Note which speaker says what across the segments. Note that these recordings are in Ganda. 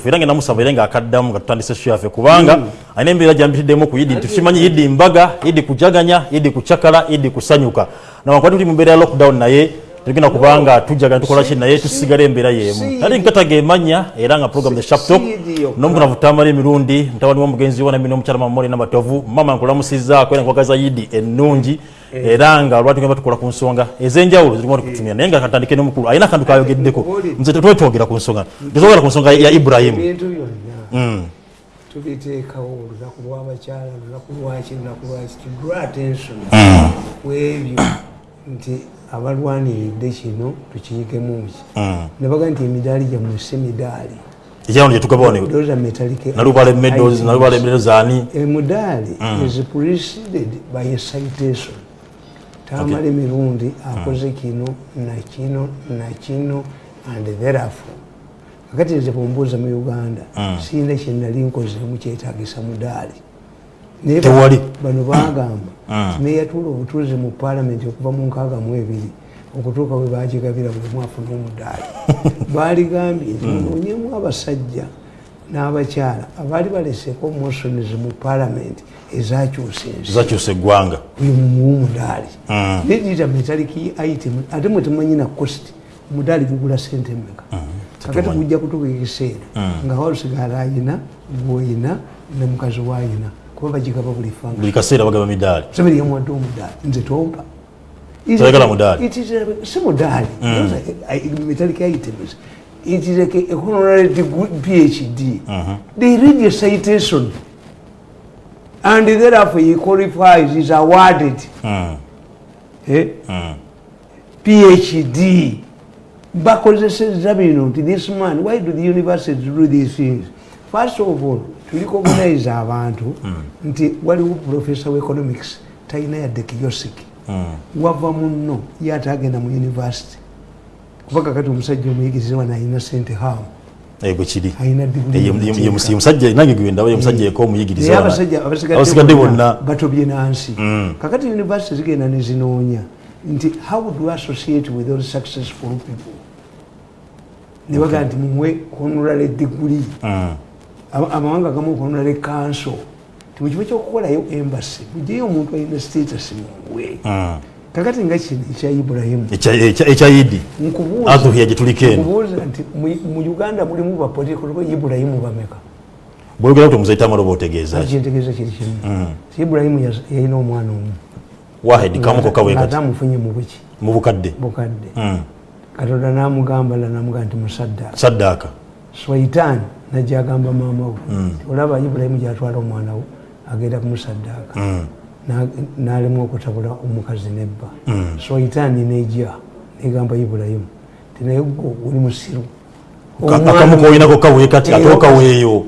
Speaker 1: era ngenda musaba era ngaakaddamu nga tutandise sho yaffe kubanga alina embeera gyambitiddemu ku yidi nti tukimanyi yidi mbaga yidi kujaganya yidi kucakala yidi kusanyuka. Nawankubati tuli mu mbeera ya lockdown naye tugenda kubanga tujagana tukolaki naye tusigala embeera yemu ali nkataga emanya era nga program the shaptok nomukunavu tamala emirundi mutabani womugenzi wana mino omukyala mamoli namatovu mama nkulamusizaako era nkwagaza yidi ennungi era nga lwati tugenda tukola ku nsonga ez'enjawulo zirimo tukutumira naye nga katandike nomukulu alina akantu kayogeddeko. Nze tetwetwogera ku nsonga. Tetwogera ku nsonga ya
Speaker 2: ebintu byonna tubiteekawo olunaku lw'abakyala lunaku lwaki lunaku lwaki tudra attention. Ku ebyo nti abalwaniridde kino tukiyigemu ki? Ne baga nti emidaali gyammwe si midaali
Speaker 1: ekyano gyetugabawo
Speaker 2: those are metallic
Speaker 1: nalubala medals nalubala medals ani?
Speaker 2: Emudaali is preceded by a citation tamala emirundi akoze kino nakino nakino and therefore kakati nze bwombuuza mu uganda siyina kyenali nkozeemu kyetagisa mudaali naye
Speaker 1: Tewali.
Speaker 2: bano bagamba neyatuula obutuuzi mu paalamenti okuva mu nkaaga mu ebiri okutuuka bwe bagigabira buli mwafuna omudaali baligambye nti munoonyemu abasajja n'abakyala abaali baleseko motions mu paalamenti ezakyusa ensi
Speaker 1: zakyusa eggwanga
Speaker 2: oyo mumuwa omudaali nedita metallic item ate mwe temanyi na cost omudaali gugula sente mmeka? Kakati gujja kutuka ekiseera nga walusigala ayina gwoyina ne mukazi waayina kuba bagigaba buli fanga.
Speaker 1: Buli kaseera bagaba midaali.
Speaker 2: Sabiri yamuwadde omudaali nze tompa.
Speaker 1: Toyagala mudaali?
Speaker 2: It is a- si mudaali. Are, uh, metallic items it is like a honorary degree, phd they read a citation. And therefore he qualifies is awarded. Eh? phd bakozeseza bino nti this man why do the university do these things? First of all tulicognize abantu nti waliwo professor of economics talina yadde kiyosiki wava muno ye ate agenda mu university kuba kakati omusajja omuyigirize wano alina sente hamu
Speaker 1: ego kiri.
Speaker 2: Alina
Speaker 1: Ye- ye- ye musi- ye musajja nange gwendaba ye musajja yeka omuyigiriza
Speaker 2: naye
Speaker 1: wana.
Speaker 2: abasajja
Speaker 1: abasigadde bonna.
Speaker 2: batobye nansi kakati university zigenda nezinoonya nti how do associate with those successful people? Nebagaa nti muwe honorary degree Ama- amawanga gamu honorary council ti mukiba kyokukolayo embassy mujeyo omuntu alina status mumuwe kakati nga kino ekya ibulayimu
Speaker 1: Ekya- yidi adhuhiya gyetuliko eno.
Speaker 2: Nkubuuza nti mu- uganda mulimu bapolitical ibulayimu bameka.
Speaker 1: Bwogera kuti omuzaita amaloba otegeeza?
Speaker 2: Kyentegeeza kiri kimu. Ti ibulayimu yas- yalina omwana omu.
Speaker 1: Wahedi kamuko kawe
Speaker 2: ate
Speaker 1: kati
Speaker 2: amufunye mu buki.
Speaker 1: Mu bukadde?
Speaker 2: Bukadde.
Speaker 1: Mm.
Speaker 2: katonda namugamba la namugamba nti musaddaaka.
Speaker 1: Saddaaka.
Speaker 2: Swaitan najja agamba maama we nti olaba ibulayimu gyatwala omwana wo agenda kumusaddaaka Na- n'alemu okutabula omukazi nebba. Swaitan nejja negamba ibulayimu ti naye gwe oli musiru
Speaker 1: akamu koyinako kawe kati ate okaweeyo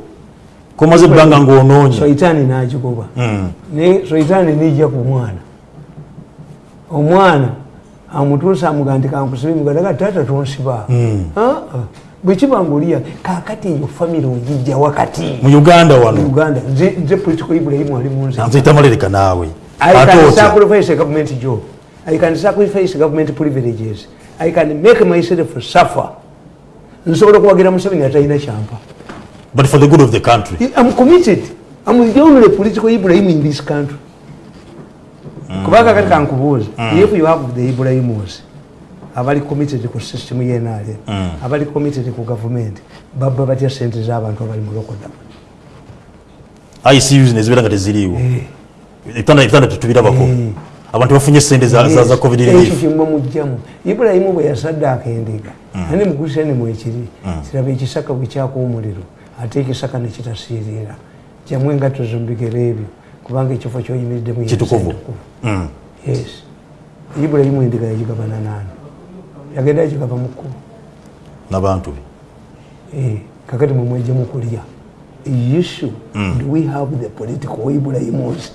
Speaker 1: komaze ebbanga ngaonoonye
Speaker 2: swaitan nagigoba naye swaitan nejja ku mwana omwana amutuusa amugaa nti kankusibe mugadaga taata tonsiba. Ah, ah. Bwekiba ngaoliya kakati eyo famire ogijja wakati.
Speaker 1: Mu uganda wano.
Speaker 2: Uganda. Nze political ibulayimu ali munze
Speaker 1: nzita malereka naawe.
Speaker 2: I can sacrifice a government job. I can sacrifice government privileges. I can make myself suffer. nsobola okuwagira museveni atalina kyampa.
Speaker 1: But for the good of the country.
Speaker 2: I'm committed. I'm the only political Ibrahim in this country. kubanga kati kankubuuza if you have the Ibrahimus abali committed ku system yenale abali committed ku government babba batya sente z'abantu abali mu lokodamu
Speaker 1: icus nezibeera nga teziriiwo. Ebitanda ebitanda tetubirabako
Speaker 2: Eh.
Speaker 1: abantu bafunye sente za za- za covid
Speaker 2: ekyo
Speaker 1: relief
Speaker 2: kimwe mujjamu. Ibulayimu bwe yasaddaaka endiga ane mukulisani mwekiri kiraba ekisaka bwe kyaka omuliro ate ekisaka nekitasiirira jamu engatto zombigero ebyo kubanga ekifo kyoyimiriddemu
Speaker 1: Kitukuvu. Mm.
Speaker 2: yes. Ibulayimu endiga yagigabana naani yagenda yagigaba mu kkubo?
Speaker 1: N'abantu be
Speaker 2: Eh, kakati mwe mwejjemu kulya. Issue do we have the political ibulayimus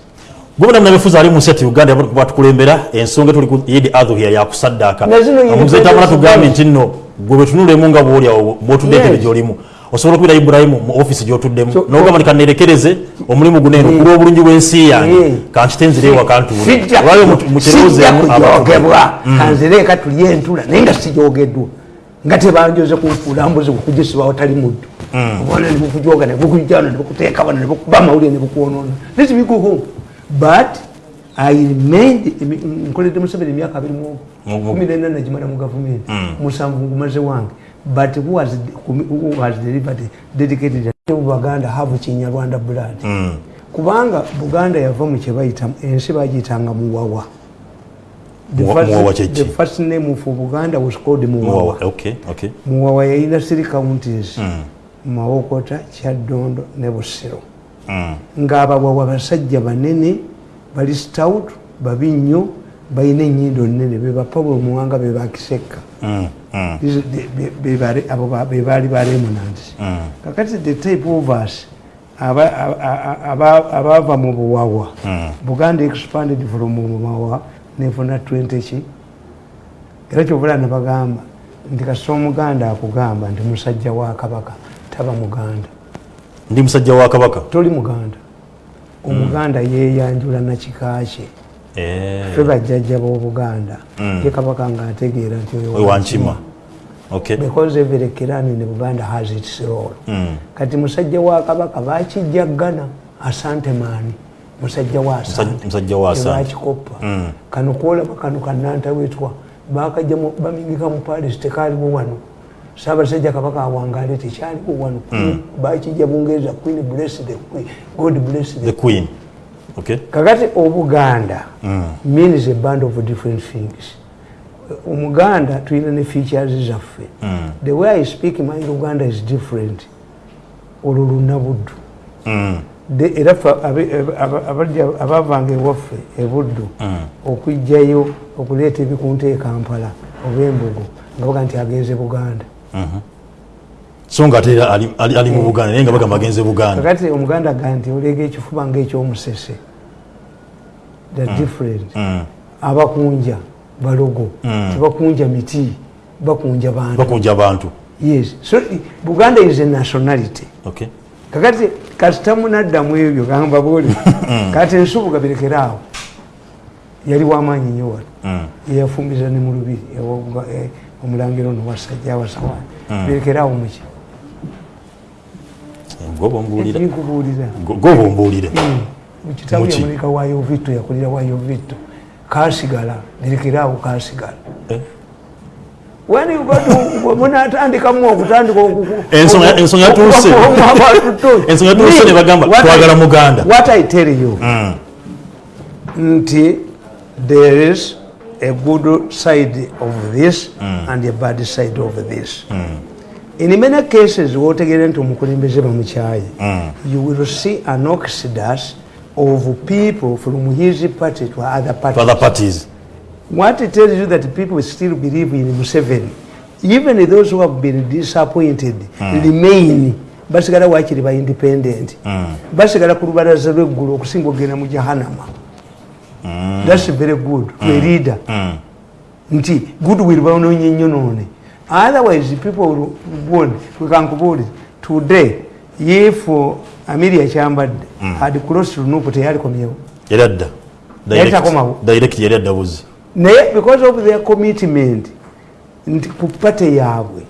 Speaker 1: gobona munabefuza ali mu nsi yati uganda batukulembera ensonga tuli ku yidi adhuhiya yakusaddaaka omuzetamala tugambye nti nno gwe bwetunulemu nga bwoliawo bwotudde
Speaker 2: Yes.
Speaker 1: entebe gyolimu osobola okubira ibulayimu mu ofisi gyotuddemu. Nogamba nti kanerekereze omulimu guneeno kulwa obulungi bw'ensi yange.
Speaker 2: Sijja-
Speaker 1: olwayo
Speaker 2: sijja
Speaker 1: mukirowoozeemu
Speaker 2: kujogebwa. Kanzireeka tulye entula naye nga sijogeddwa. Nga tebanjoze kunfuula mbuzi kukugisiba watali muddu. Obwana nebukujoga nebukujana nebukuteeka bana nebukuba amawulire nebukwonoona nesibikuku but i remained nkoledde museveni emyaka abiri
Speaker 1: Mu-
Speaker 2: kumi nena nagimala mu gavumenti. Musanvu ngumaze wange but who has, who has delivered dedicated baganda have kinyarwanda blood
Speaker 1: Mm.
Speaker 2: kubanga buganda yava mu kyebayita ensi bagiyitanga muwawa The first-
Speaker 1: kye
Speaker 2: the name for buganda was called
Speaker 1: Muwawa.
Speaker 2: muwawa
Speaker 1: Okay, okay.
Speaker 2: muwawa yayina three counties
Speaker 1: Mm.
Speaker 2: mawokota kyaddondo ne busiro
Speaker 1: Mm.
Speaker 2: ng'abawawa basajja banene bali stout babi nnyo balina ennyindo nnene beba pawulo muwanga bebakiseka
Speaker 1: Mm. Mm.
Speaker 2: bebaali balemonansi
Speaker 1: Mm.
Speaker 2: kakati the type of us aba- aba- aba- abaava mu buwawa
Speaker 1: Mm.
Speaker 2: buganda expanded from muwawa nefuna 20 ki era kyovula nebagamba nti kasita omuganda akugamba nti musajja wa kabaka taba muganda
Speaker 1: ndi musajja wa kabaka
Speaker 2: toli muganda omuganda yeyanjula nakika kye
Speaker 1: Eh.
Speaker 2: Fe bajjajja b'obuganda
Speaker 1: Mm.
Speaker 2: ye kabaka ngaategeera nti oyo
Speaker 1: wankima okay.
Speaker 2: Because every clan in buganda has its role.
Speaker 1: Mm.
Speaker 2: kati musajja wa kabaka bakijja ggana asante maani. Musajja wa asante.
Speaker 1: musajja wa Asante.
Speaker 2: tebakikopa
Speaker 1: Mm.
Speaker 2: kano kwolaba kano kanantawetwa bakajja mu- bamingika mu palis tekaaliwo wano. Saabasajja kabaka awangale tekyaliwo wano. Bakijja bungereza queen bless the queen god bless
Speaker 1: the
Speaker 2: the
Speaker 1: queen. okay
Speaker 2: kakati obuganda
Speaker 1: Mm.
Speaker 2: means a band of different things omuganda tulina ne features zaffe
Speaker 1: Mm.
Speaker 2: the way i speak my luganda is different olwo lunabuddu
Speaker 1: Mm.
Speaker 2: Era abavanga ewaffe ebuddu
Speaker 1: Mm.
Speaker 2: okwijjayo okuleeta ebikunta e kampala oba embugo nga baga nti agenze buganda
Speaker 1: Mhm. so nga ate ali- mu buganda naye nga bagamba agenze buganda
Speaker 2: kakati omuganda ga nti olega ekifuba ngaekyomusese the different.
Speaker 1: Mm.
Speaker 2: abakunja balogo.
Speaker 1: Mm.
Speaker 2: tebakunja miti. Bakunja bantu.
Speaker 1: Bakunja abantu
Speaker 2: yes. So buganda is a nationality.
Speaker 1: Okay.
Speaker 2: Kakati kasitamunaddamu ebyo gamba boli kati ensubuga birekeraawo yali wamaanyi nnyo wano.
Speaker 1: Mm.
Speaker 2: yeyafumbiza ne mu lubiri ewa- eh, omulangiro ono wasajja awasawaani
Speaker 1: Mm.
Speaker 2: birekeraawo muki
Speaker 1: goba ombuulira
Speaker 2: nkubuulira
Speaker 1: goba ombuulire
Speaker 2: mukitabu
Speaker 1: Muki?
Speaker 2: yamuleka wayo vito yakulira wayo vito kasigala birekeraawo kasigala
Speaker 1: Eh?
Speaker 2: munatandikamu okutandika oku-
Speaker 1: Ensonga- yatuuse ne bagamba, twagala Muganda.
Speaker 2: what i tell you
Speaker 1: Mm.
Speaker 2: nti there is a good side of this and a bad side of this in many cases wotegeera nti omukulembeze bamukyaye
Speaker 1: Mm.
Speaker 2: you will see an oxidus of people from his party to other
Speaker 1: to
Speaker 2: parties
Speaker 1: other parties.
Speaker 2: What it tells you that people still believe in Museveni, even those who have been disappointed remain. Basigala wakiri ba independent. Basigala ku lubalaza lweggulu okusinga ogenda mu jahanama. Thats very good. To a leader.
Speaker 1: Mm.
Speaker 2: nti goodwill baononye nnyo noone. Otherwise people will won wekankubuulire today if uh, amelia kyambadde had crossed lunupu teyalikomyewo
Speaker 1: yali adda
Speaker 2: Yali
Speaker 1: Direct.
Speaker 2: takomawo.
Speaker 1: direct yali adda buzi
Speaker 2: naye because of their commitment nti ku pate yaabwe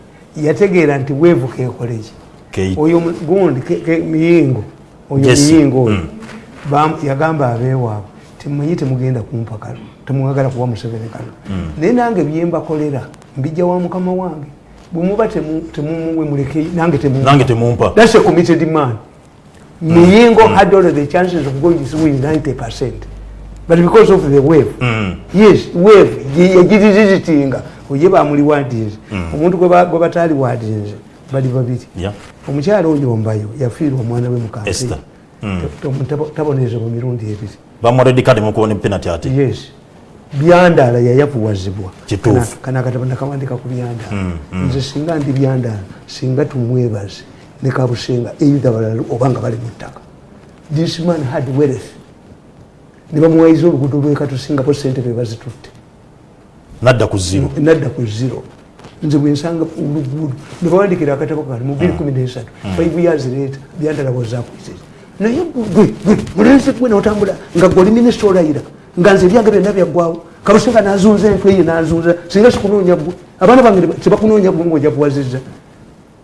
Speaker 2: yategeera nti weevuka ekoleki
Speaker 1: Kate.
Speaker 2: oyo gundi ke- ke- miyingo oyo
Speaker 1: Jesse.
Speaker 2: miyingo oyo
Speaker 1: Mm.
Speaker 2: bam- yagamba abeewaabwe temumanyi temugenda kumpa kano temwagala kuwa museveni kano naye nange byembakolera mbijja wa mukama wange bwemuba temu- temumuwe muleke nange temu
Speaker 1: nange temumpa
Speaker 2: That's a committed man. Miyingo had all the chances of going to win 90%. But because of the wave,
Speaker 1: Mm.
Speaker 2: yes, wave, yagirizitinga oye bamuliwadinze omuntu gwe ba- gwe bataali wadinze bali babiri.
Speaker 1: Yeah.
Speaker 2: omukyala oyo ombayo yafiirwa omwana we mukansi
Speaker 1: Esther. Mm.
Speaker 2: tabonezebwa mirundi ebiri.
Speaker 1: Bamuwa red card mukubona penalty ate
Speaker 2: yes. Byandaala yayavuwazibwa.
Speaker 1: Kituufu.
Speaker 2: Kana- kana akatabo nakawandika ku byandaala. Nze singa ndi byandaala singa tumwebaze ne kabusenga eitha balala obanga bali mu ttaka. This man had wealth. Ne bamuwayiza oluguudo lwekatusingapo sente bebazitutte
Speaker 1: nadda ku zero.
Speaker 2: Nadda ku zero. Nze bwensanga oluguudo nebawandikira akatabo kali mu 213 5 years later byandala wazakwizira naye gwe gwe mulenzi gwe notambula nga gwe oli minisita olayira nga nze ebyange byonna byaggwawo kalusenga nazunza entweye nazunza singa sikunoonya gwe abaana bange tebakunoonya gwe ngaoja kuwaziza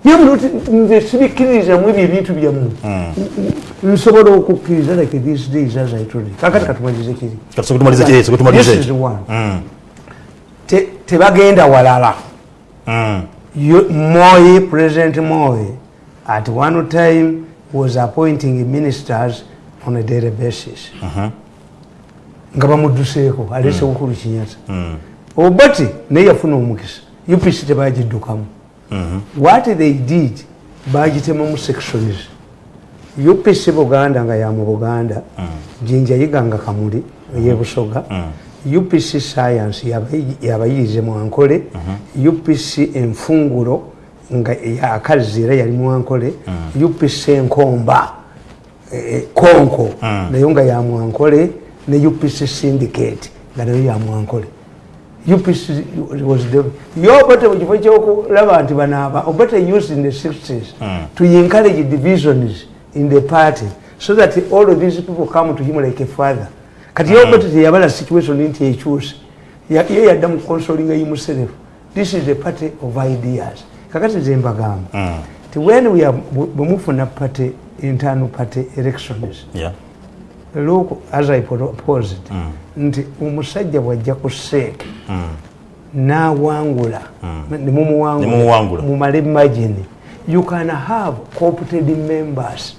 Speaker 2: nyamunoti nze sibikkiririzamu ebyo ebintu byammwe. Nsobola okukkiriza like these days as i told you. Kakati katumalize kiri
Speaker 1: katusoke tumalize kiri soke tumalize
Speaker 2: This is
Speaker 1: ekyo
Speaker 2: one.
Speaker 1: Mm,
Speaker 2: Te- tebagenda walala.
Speaker 1: Mm,
Speaker 2: You- Moi, President Moi, at one time was appointing ministers on a daily basis. nga bamudduseeko alese bukulu kinyata obati naye yafuna omukisa. Upc tebagiddukamu what they did bagitemamu sections upc buganda nga ya mu buganda jinja yiganga kamuli eyebusoga upc science yabayi- yabayiize mwankole upc enfungulo nga yakazzi era yali mwankole upc enkomba eh, konko nayo nga ya mwankole ne upc syndicate nga nayo ya mwankole UPC was the yobate mu kifo kyokulaba nti banaaba obate used in the 60s to encourage divisions in the party so that all of these people come to him like a father. Kati yobate teyabala situation nti ekyuse Ya- ye yadda mu consolinga himself this is a party of ideas. Kakati ze mbagamba. Ti when we are bwe mufuna party internal party elections
Speaker 1: yeah.
Speaker 2: Look as i proposed nti omusajja bwajja ku seeke n'awangula
Speaker 1: Nemumuwangula.
Speaker 2: nemumuwangula mumale imagine you can have coopted members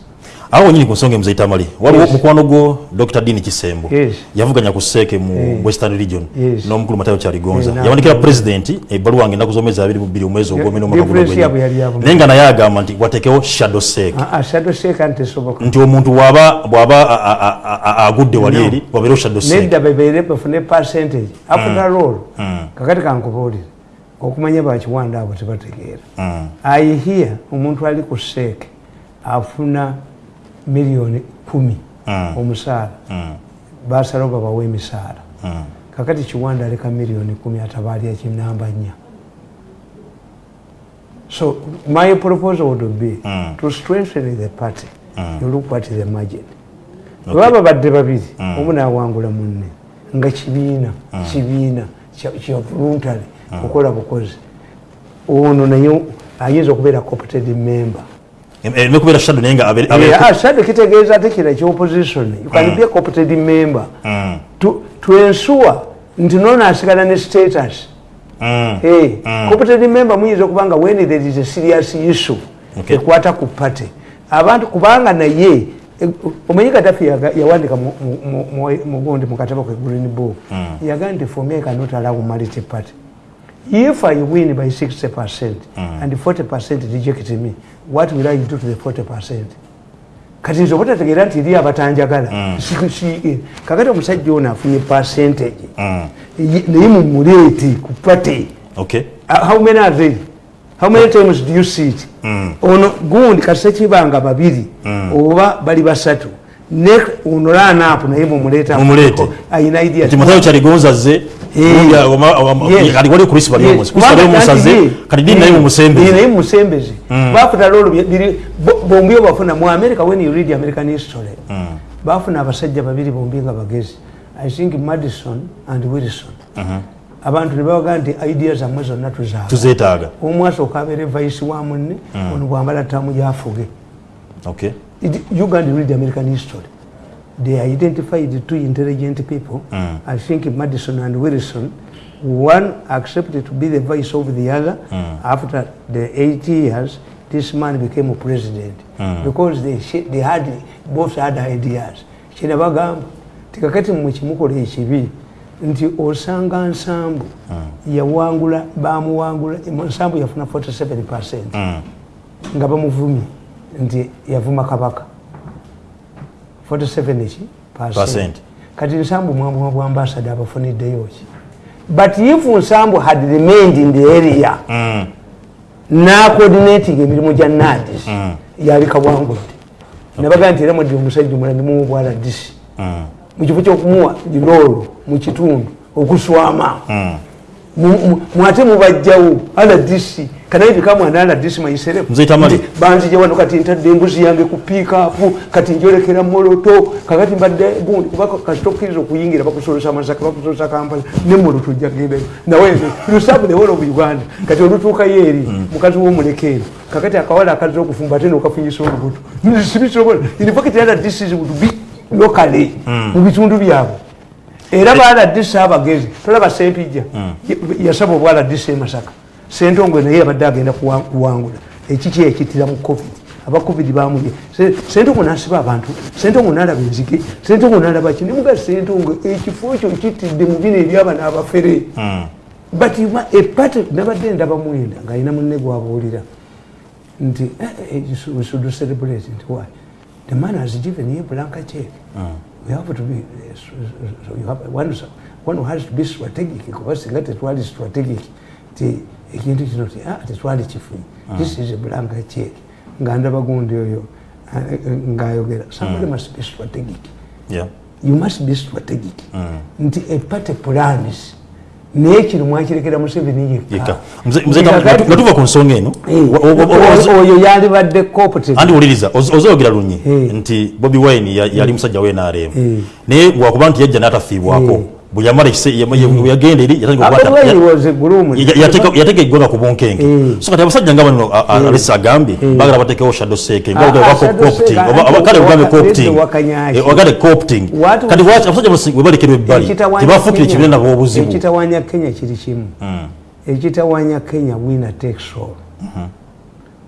Speaker 1: awo wenyini ku nsonga emuzaitamali waliwo
Speaker 2: Yes.
Speaker 1: mukwano gwo dr. Dini kisembo.
Speaker 2: Yes.
Speaker 1: yavuganya ku seeke mu
Speaker 2: Eh.
Speaker 1: western region.
Speaker 2: Yes.
Speaker 1: n'omukulu matayo kyaligonza
Speaker 2: Eh, na-
Speaker 1: yawandikira pulezidenti ebbaluwa wange ennaku z'omwezi abiri mu bbiri omwezi ogwomena omwaka guno
Speaker 2: difference yabwe yali yabumu.
Speaker 1: naye nga naye agamba nti watekewo shadow seeke
Speaker 2: shadow seeka ntesoboka
Speaker 1: nti omuntu bw'aba bw'aba a- a- a- a- agudde wali eri wabeerewo shadow seeke
Speaker 2: nedda bebeere bafune percentage. After all kakati kankubuulire okumanya bakiwanda abo tebategeera.
Speaker 1: Mm.
Speaker 2: i hear omuntu ali ku seeke afuna miliyoni kumi
Speaker 1: Mm.
Speaker 2: omusaala
Speaker 1: Mm.
Speaker 2: basalawo babawa emisaala
Speaker 1: Mm.
Speaker 2: kakati kiwanda aleka miliyoni kumi atabaali ekinamba nnya so my proposal would be
Speaker 1: Mm.
Speaker 2: to strengthen the party you look at the margin
Speaker 1: Okay.
Speaker 2: baba badde babiri omu nawangula munne nga kibiina kibiina kya- kya voluntary kukola bukozi ono naye ayinza okubeera coopted member
Speaker 1: ereme kubeera shadow naye nga
Speaker 2: Yeah, shade kitegeeza ate kira kyopposition you can be a coopted member.
Speaker 1: Mm.
Speaker 2: to, to ensure nti nono asigala ne status.
Speaker 1: Mm.
Speaker 2: hey, coopted member muyinza okubanga when there is a serious issue
Speaker 1: Okay.
Speaker 2: ekwata ku party. Abantu kubanga naye eh, omanyi kadafi yawandika mu- mu- mu- mu- mugundi mukatabo ke green book. Yaga nti for me I cannot allow multi party. If i win by 60 percent and 40 percent reject me what will i do to the 40 percent? Kati nze obutategeera nti eri abatanjagala si- kakati omusajja ono afunye percentage
Speaker 1: Mm.
Speaker 2: Ye- naye mumuleete ku
Speaker 1: okay.
Speaker 2: Uh, how many are they? How many times do you see it? Ono gundi kasekibanga babiri oba bali basatu. Ono lanapu naye mumuleeta
Speaker 1: Mumuleete.
Speaker 2: ayina idea
Speaker 1: kati waliwo krisi bali
Speaker 2: Yes.
Speaker 1: omusi krisi bali
Speaker 2: Kubanga
Speaker 1: omusaze kati dini naye
Speaker 2: ye- ye
Speaker 1: mumusembeze
Speaker 2: naye mumusembeze bafuna lolo biri bo- bombi bafuna. Mu america when you read american history bafuna abasajja babiri bombi nga bagezi. I think madison and wilson. Abantu ne babaga nti idea zammwe zonna
Speaker 1: tuzeetaaga.
Speaker 2: Omu asooka abeere vaisi wa munne ono bwambala ttamu gyafuge.
Speaker 1: Okay.
Speaker 2: It- you can read american history they identified two intelligent people. I think madison and wilson one accepted to be the vice of the other after the eight years this man became a president. Because they, they had both had ideas. Kinabagamba tikakati mmwe kimukola ekibi nti osanga nsambu yawangula bamuwangula nsambu yafuna 47 percent nga bamuvumye nti yavuma kabaka 47 eki
Speaker 1: Percent.
Speaker 2: percent. kati nsambu mwamwa bwa ambasada abafuniddeyo ki? But if nsambu had remained in the area nacoordinating emirimu gya nadis yabika bwangudde nabaga nti era mweddi omusajja omulala nimuwa bwala disi mukifo kyokumuwa liroolo mukitundu okuswama Mu- mu- mwate mubajjawo ala kati kanaye bikamu anala disi maiserefu
Speaker 1: Mzee Tamali.
Speaker 2: banzije wano kati ntadde embuzi yange ku piikapu kati njolekera moloto kakati mbadde gundi kuba kasitokkiriza okuyingira bakusolesa amasaka bakusolesa kampala ne moloto ojja kugendayo nawe lusabu newolo mu uganda. Kati olutuukayo eri mukazi womulekeero kakati akawala akaza okufumba ate nokafunyisa olubuto. Sibisobola inifakiti ala disi would be locally mu bitundu byabwe. Era baladisi abagezi tolaba sempijja. Yasaba obwaladisi emasaka sentongo naye abadde agenda kuwa- kuwangula. Ekiki ekitira mu covid? Aba covid bamulye Se- sentongo nasiba abantu. Sentongo nalaba enzige. Sentongo nalaba ki? Nemuga sentongo ekifo ekyo kitidde mu bino ebyaba n'abafere. But you ma- epate nabadde ndaba mwenda ng'alina munne gwabuulira. Nti eh, eh, we should celebrate. Nti why? The man has given you a blank check. We have to be so you have one, one has to be strategic kuba singa tetwali strategic ti ekintu kino ti ah, tetwali kifunyi this is a blank check. Nga ndaba gundi oyo ah, eh, eh, ng'ayogera. Somebody must be strategic.
Speaker 1: Yeah.
Speaker 2: you must be strategic. Nti epate plans naye kino mwakirekera museveni
Speaker 1: Yeka.
Speaker 2: yekka
Speaker 1: Mzee- mzee Tamali, nga tu- nga tuva ku nsonga eno
Speaker 2: Eh, oyo yalibadde cooperative
Speaker 1: andi wuliriza oz- ozayogera lunyi?
Speaker 2: Eh.
Speaker 1: nti bobi wine ya- yali musajja we nrm
Speaker 2: Eh.
Speaker 1: naye wakuba nti yajja n'atafiibwako.
Speaker 2: Eh.
Speaker 1: Bwe yamala yagenda eri yatandika okukwata-
Speaker 2: Bobi Wine
Speaker 1: ya-
Speaker 2: was a groom.
Speaker 1: ya- yateka- yateka eggwanga ku bunkenke
Speaker 2: Eh.
Speaker 1: so kati abasajja nga bano a- a- alesi agambye bagala batekewo shadow seke
Speaker 2: Ah, ah,
Speaker 1: kale ugambe
Speaker 2: waka-
Speaker 1: copting kati abasajja bano bwe balekerwa ebbali.
Speaker 2: Kenya-
Speaker 1: kibiina nabo obuzibu
Speaker 2: ekitawanya kenya kiri kimu. Ekitawanya kenya winner takes all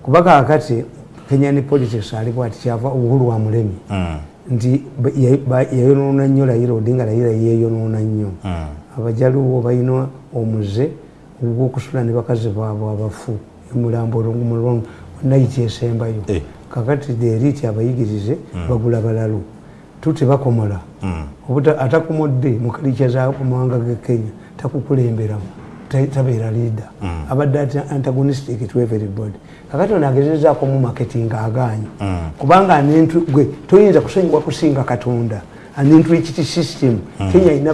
Speaker 2: kuba kakati kenya ne politics ali bwati kyava uhuru wa mulemi nti yayonoona nnyo layira odinga layira yeeyonoona nnyo. Abajaluwo balina omuze ogwokusula ne bakazi baabwe abafu emulambo nayiti esembayo.
Speaker 1: Eh.
Speaker 2: kakati deriti abayigirize bagula balalu. Tuti bakomola. Obuta- atakomodde mukalikya zamawanga ge kenya takukulemberamu. ta- tabeera leader abadde ati antagonistic to everybody. Kakati ono agezezaako mu marketing aganye kubanga anintu gwe toyinza kusonyiwa kusinga katonda anintwikiti system kenya ina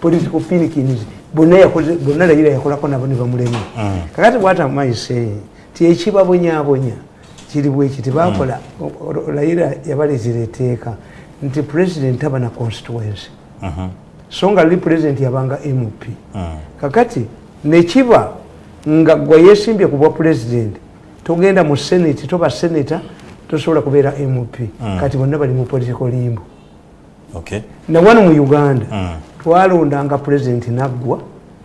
Speaker 2: political pinikins bonna layira yakolako nabo ne bamulema kakati bwata maise ti ekibabonyabonya kiri bweki tibakola layira yabaleetera etteeka nti president aba na constituency so nga luli president yabanga mp kakati nekiba nga gwe yesimbye ku bwa president togenda mu senate toba senator tosobola kubeera mp kati bonna bali mu political limbo
Speaker 1: Okay.
Speaker 2: nawano mu uganda twalondanga president naggwa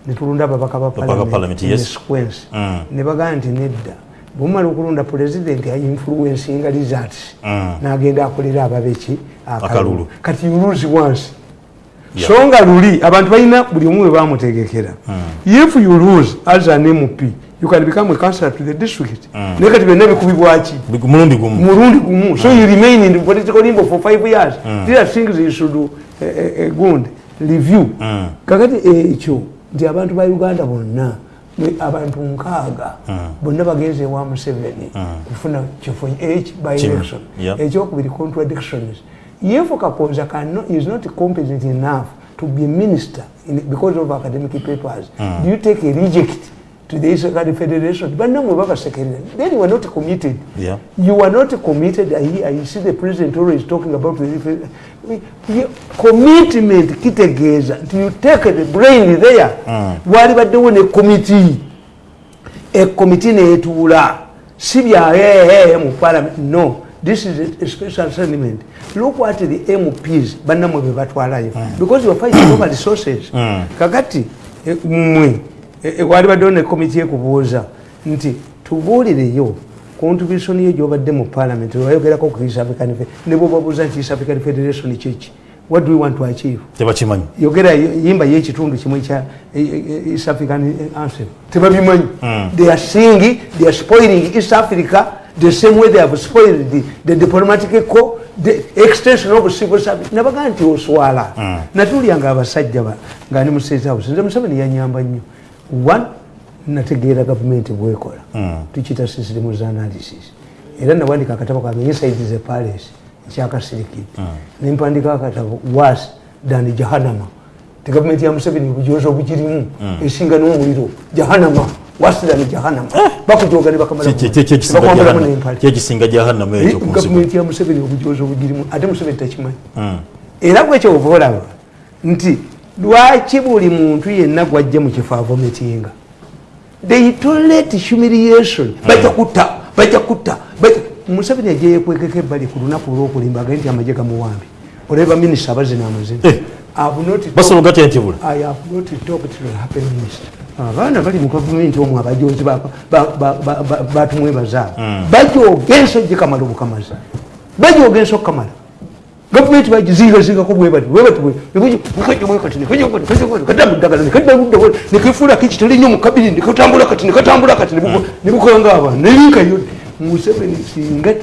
Speaker 2: netulonda ababaka ba
Speaker 1: parliament, yes.
Speaker 2: sequence
Speaker 1: Mm.
Speaker 2: ne bagamba nti nedda bwemumala okulonda president ainfluencinga results
Speaker 1: Mm.
Speaker 2: nagenda akolera ababeki
Speaker 1: Akalulu.
Speaker 2: kati you lose once
Speaker 1: Yeah.
Speaker 2: So nga luli abantu balina buli omu we bamutegekera. If you lose as an mp you can become a councillor to the district. Naye kati byonna bikubibwaki
Speaker 1: mulundi gumu.
Speaker 2: Mulundi gumu. So you remain in the political limbo for five years. These are things you should uh, uh, gund review. Kakati ekyo nti abantu ba uganda bonna abantu nkaaga bonna bagenze ewa museveni kufuna kifo h by election.
Speaker 1: Yeah.
Speaker 2: ekyokubiri contradictions if kakonza cano is not competent enough to be a minister in, because of academic papers do you take a reject to the Israeli Federation? Bannamwe babasekerera then you are not committed.
Speaker 1: Yeah.
Speaker 2: you are not committed. I, I see the president always talking about the we- we- commitment kitegeeza nti you take the brain there? Wali baddewo ne committee. Ekomiti netuula si byahehe mu parliament. No this is a, a special settlement look what the mps bannamwe be batwalayo. Because you're fighting over resources. Kakati eh, mmwe eh, eh, wali baddewo ne komiti ekubuuza nti tubuulireyo contribution yo gyobadde mu parliament wayogerako ku east african Fe- ne bwobabuuza nti east african federation kiki what do we want to achieve?
Speaker 1: Tebakimanyi
Speaker 2: yogera yimba yekitundu kimwe kya eh, eh, east african anthem. Tebabimanyi. They are singing they are spoiling east africa the same way they have spoiled the, the diplomatic co the extension of civil service. Nabagaa nti oswala. Natulyanga abasajja ba- nga ni mu state house nze museveni yanyamba nnyo. One nategeera gavumenti bwekola. Tukiyita systems analysis. Era nawandika akatabo kange inside the palace kyakasirikidde nempandika akatabo was than jahanama tegavumenti ya museveni obujozi obugirimu. Esinga n'omuliro. Jahanama bakujoga ne
Speaker 1: jahannam-
Speaker 2: n'empale
Speaker 1: kyekisinga jahannama ekyo ku nsi
Speaker 2: gavumenti ya museveni obujozi obugirimu ate museveni takimanyi era bwekyo ova olaba nti lwaki buli muntu yenna gwajja mu kifo avometinga they tolerate humiliation. Bajja kutta bajja kutta museveni ajja yekwekeko ebbali ku lunaku olwokulimba agaye nti amagye gamuwambi olaba minisita abazina amazina.
Speaker 1: Eh.
Speaker 2: I've not talked-
Speaker 1: basobola gatya ntibula
Speaker 2: I have not talked to the happy minister. Abaana bali mu gavumenti omwo abajozi ba- ba- ba- ba- ba- batumwebaza abo bajooga ensojje kamala obukamaza bajooga ensi okukamala gavumenti bagizingazingaako bwebati bwebatiwekadamuddagala nekaddaluddao nekefuula kiki tolinyo mu kabiri nekatambula kati nekatambula kati nebukola ngaabana nelinkayo museveni singa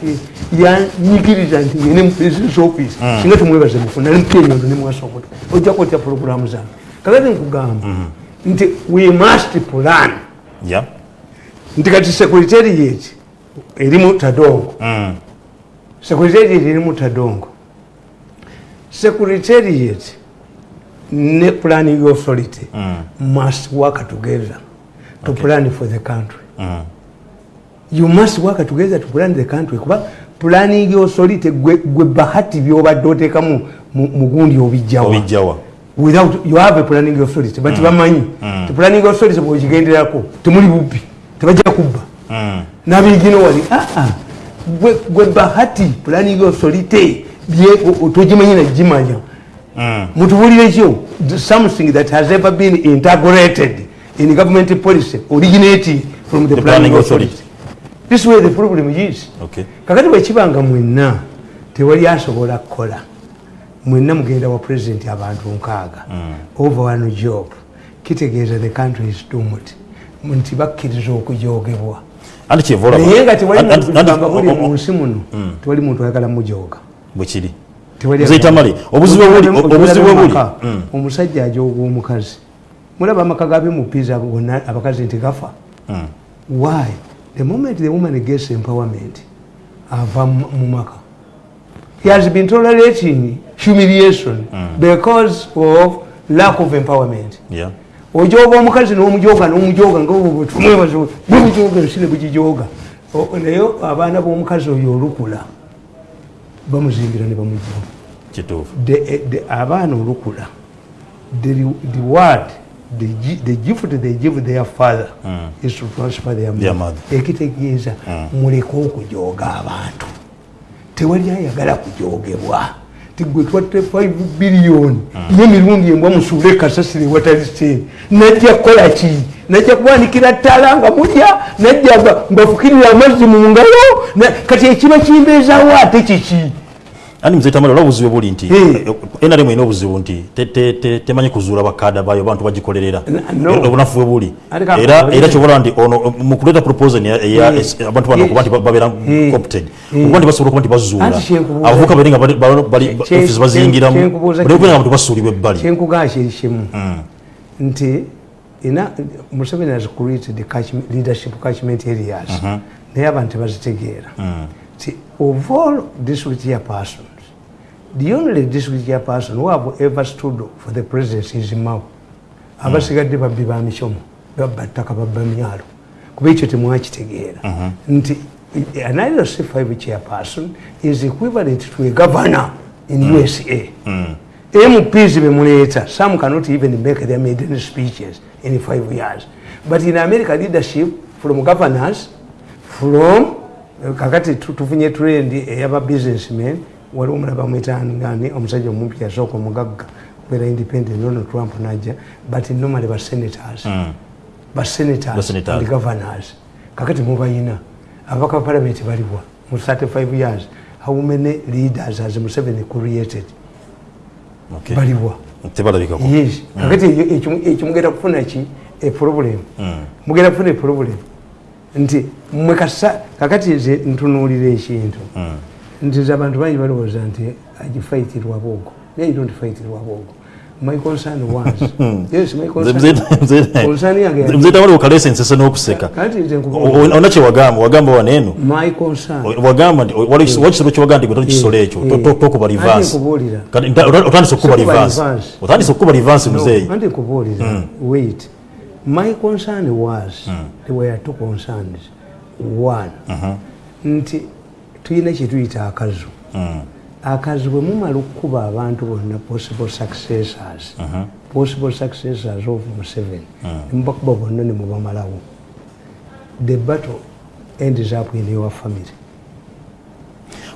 Speaker 2: yanyigiriza nti ngene mu presidence office singa tumwebaze mufuna nemupyenyondo nemwasobola ojjako otya programu zange kakati nkugamba nti we must plan.
Speaker 1: Ya
Speaker 2: nti kati secretariat erimu tadongo. Secretariat erimu tadongo. Secretariat ne planning authority must work together to plan for the country. You must work together to plan the country. Kuba planning authority gwe gwe bahati byobadde oteekamu mu mu gundi obijjawa.
Speaker 1: Obijjawa
Speaker 2: without you have a planning authority but bamanyi ti planning authority bwekigenderako temuli bubbi tebajja kubba. Nabigino wali aa gwe gwe bahati planning authority bye- o- togimanyi nagimanya mutubulire kyo something that has ever been integrated in government policy originating from the,
Speaker 1: The
Speaker 2: planning
Speaker 1: planning
Speaker 2: authority. this way the problem is.
Speaker 1: Okay.
Speaker 2: kakati bwekibanga mwenna tewali asobola kukola mwenna mugenda wa president abantu nkaaga. Over one job. Kitegeeza the country is doomed nti bakkiriza
Speaker 1: olaba
Speaker 2: naye nga tewali
Speaker 1: Andi-
Speaker 2: muntu
Speaker 1: andi-
Speaker 2: gamba buli
Speaker 1: o- o-
Speaker 2: mu nsi muno tewali muntu ayagala mujoga
Speaker 1: bwekiri
Speaker 2: Tewali
Speaker 1: Nze
Speaker 2: ayagala-
Speaker 1: Tamale, obuzibu obuli.
Speaker 2: mumaka, omusajja ajoga omukazi. Mulaba amaka gabimupiza gonna abakazi nti gafa. Why? The moment the woman gets empowerment ava mu maka he has been tolerating humiliation because of lack of empowerment.
Speaker 1: Ya
Speaker 2: ojoga omukazi n'omujoga n'omujoga bugijoga O- naye abaana b'omukazi oyo olukula bamuzimbira ne the- abaana olukula the word the gi- the gift they give their father is to transfer their mother. ekitegeeza muleke okujooga abantu tewali ayagala kujogebwa. Tigwe twatte 5 biliyoni yemirundi embwa musuule kasasire watali sente najja kukola ki? Najja kubanikira ttala nga mulya? Najja mbafukirira amazzi mu ngalo kati ekiba kimbeezawo ate kiki
Speaker 1: andi mzee tamale olaba obuzibu buli nti
Speaker 2: Eh.
Speaker 1: nrm erina obuzibu nti te- te- te- temanyi kuzuula bakada bayo abantu bagikolerera
Speaker 2: N- no.
Speaker 1: Eh, obunafu bwe buli
Speaker 2: Ate ka-
Speaker 1: era
Speaker 2: ka-
Speaker 1: era kyobola nti ono mu kuleeta proposal eya- eya
Speaker 2: Eh.
Speaker 1: es- abantu bano
Speaker 2: Eh.
Speaker 1: okuba nti ba- babeera
Speaker 2: Eh.
Speaker 1: competed
Speaker 2: Eh.
Speaker 1: okuba nti basobola okuba nti bazuula
Speaker 2: Anti kyenkubuuza-
Speaker 1: abavubuka bali nga bali- bali- bali-
Speaker 2: Kye-
Speaker 1: office bazingiramu
Speaker 2: kye- kyenkubuuza
Speaker 1: bali
Speaker 2: kino.
Speaker 1: nga bantu basuulibwa ebbali
Speaker 2: kyenkugaa kiri kimu nti ina museveni has created catchment- leadership catchment areas naye abantu tebazitegeera ti of all district chairpersons the only district chairperson who have ever stood for the presidency is mau. Abasigadde babbi ba misomo babba ttaka babba myalo kuba ekyo temwakitegeera. Nti an irc 5 chairperson is equivalent to a governor in usa mps bemuleeta some cannot even make their maiden speeches in five years. But in america leadership from governors from kakati tu- tufunye trend eyaba businessmen waliwo omulaba mwetangani omusajja omumpi yasooka omugagga kubeera independent donald trump najja but normally basenators basenators
Speaker 1: Basenators.
Speaker 2: and governors. Kakati mubayina ababaka ba parliament baliwa mu 35 years how many leaders has museveni created? Baliwa. Yes. Kakati ekyo- ekyo mugenda kufuna ki? Eproblem mugenda kufuna eproblem nti mwe kasa kakati nze ntunuulira ekintu nti nze abantu bangi balowooza nti agifaitirwa bwogo naye don't faitirwa bwogo my concern was yes my concern yange
Speaker 1: mzee tamale okalesa ensese n'okuseka.
Speaker 2: Kati nze
Speaker 1: o- ona kyewagamba wagamba waneeno
Speaker 2: my concern
Speaker 1: wagamba nti wakisolo kyewagamba nti gwe kisolo ekyo to- to- tokuba
Speaker 2: nkubuulira?
Speaker 1: Kati otandise rivansi
Speaker 2: reverse.
Speaker 1: otandise okukuba rivansi muzeeyi
Speaker 2: anti nkubuulira. Wait. My concern was there were two concerns. One nti tulina kyetuyita akazu. Akazu bwe mumala okukuba abantu bonna possible successors possible successors of museveni nemubakuba bonna nemubamalawo the battle ends up in your family.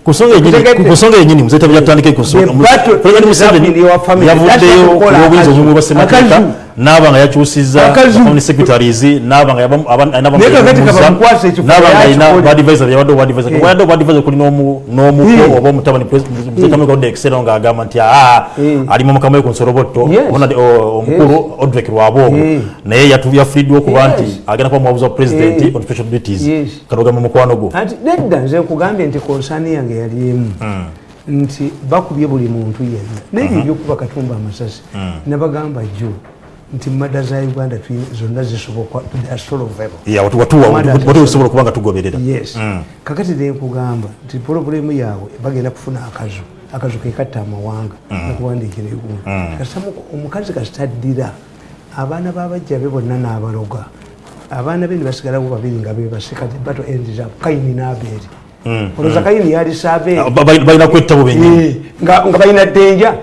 Speaker 1: Ku nsonga yenyini-
Speaker 2: Tegedde.
Speaker 1: ku nsonga yenyini muzeeta byatandike ku nsonga-
Speaker 2: The
Speaker 1: mu-
Speaker 2: battle
Speaker 1: President Museveni yavuddeyo
Speaker 2: That's what
Speaker 1: ku
Speaker 2: we call
Speaker 1: bwobuyinza
Speaker 2: akazu.
Speaker 1: obumwe bwa ssemateeka
Speaker 2: Akazu.
Speaker 1: n'aba nga yakyusizza
Speaker 2: Akazu.
Speaker 1: family secretaries n'aba nga yaba- aba- alina
Speaker 2: Naye kakati
Speaker 1: bamuguza,
Speaker 2: kabamukwasa ekifo
Speaker 1: n'aba nga alina
Speaker 2: yakikola.
Speaker 1: badvisor yabadde obadvisor
Speaker 2: Eh.
Speaker 1: wayadde obadvisor kuli n'omu- n'omuko
Speaker 2: Eh.
Speaker 1: oba omutabani muzeeta mwekadde ekisero ng'agamba nti aa
Speaker 2: Eh.
Speaker 1: ali mu mukama we ku nsolobotto
Speaker 2: Yes.
Speaker 1: Ona- o- omukulu odrek lwaboogo
Speaker 2: Eh.
Speaker 1: naye yatu- yafiiriddwa okuba nti
Speaker 2: Yes.
Speaker 1: agenda kuba muwabuzi wa president
Speaker 2: Eh.
Speaker 1: on special duties
Speaker 2: Yes.
Speaker 1: katogamba mukwano gwo
Speaker 2: anti nedda nze nkugambye nti konsaani yange yali emu nti bakubye buli muntu yenna naye ebyokuba katumba amasasi nabagamba jjo nti mada za uganda zonna zisoboka they are solvable.
Speaker 1: Yeah, watu- watuwa
Speaker 2: Amanda
Speaker 1: watu- watu osobola okuba nga tugoberera.
Speaker 2: Yes. Kakati nenkugamba nti purobulemu yaabwe bagenda kufuna akazu akazu kekatta amawanga nakuwandiikira egulu kasamu omukazi kasitaddira abaana babajja be bonna n'abaloga. Abaana be nibasigalawo babiri nga bebasikati bato endiza kayini n'abeeri olowooza kayini yali saabeeri
Speaker 1: Ah, ba- ba- balina kwettabo benyini
Speaker 2: Eh, nga balina ddenja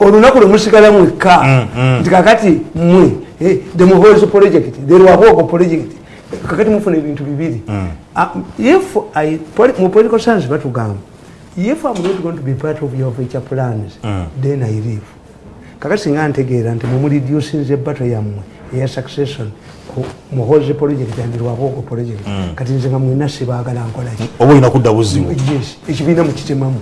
Speaker 2: olunaku lwemusigala mwekka. Nti kakati mwe eh, the muhozi project the lwahogo project kakati mufuna ebintu bibiri. Ah, if mu political science batugamba if I'm not going to be part of your future plans then I leave. Kakati singa ntegeera nti mumulidyusinza ebbato yammwe eya succession muhozi project and lwahogo project. Kati nze nga mwena sibaagala nkolaki
Speaker 1: oba olina kudda buzibu?
Speaker 2: Ekibiina mukitemamu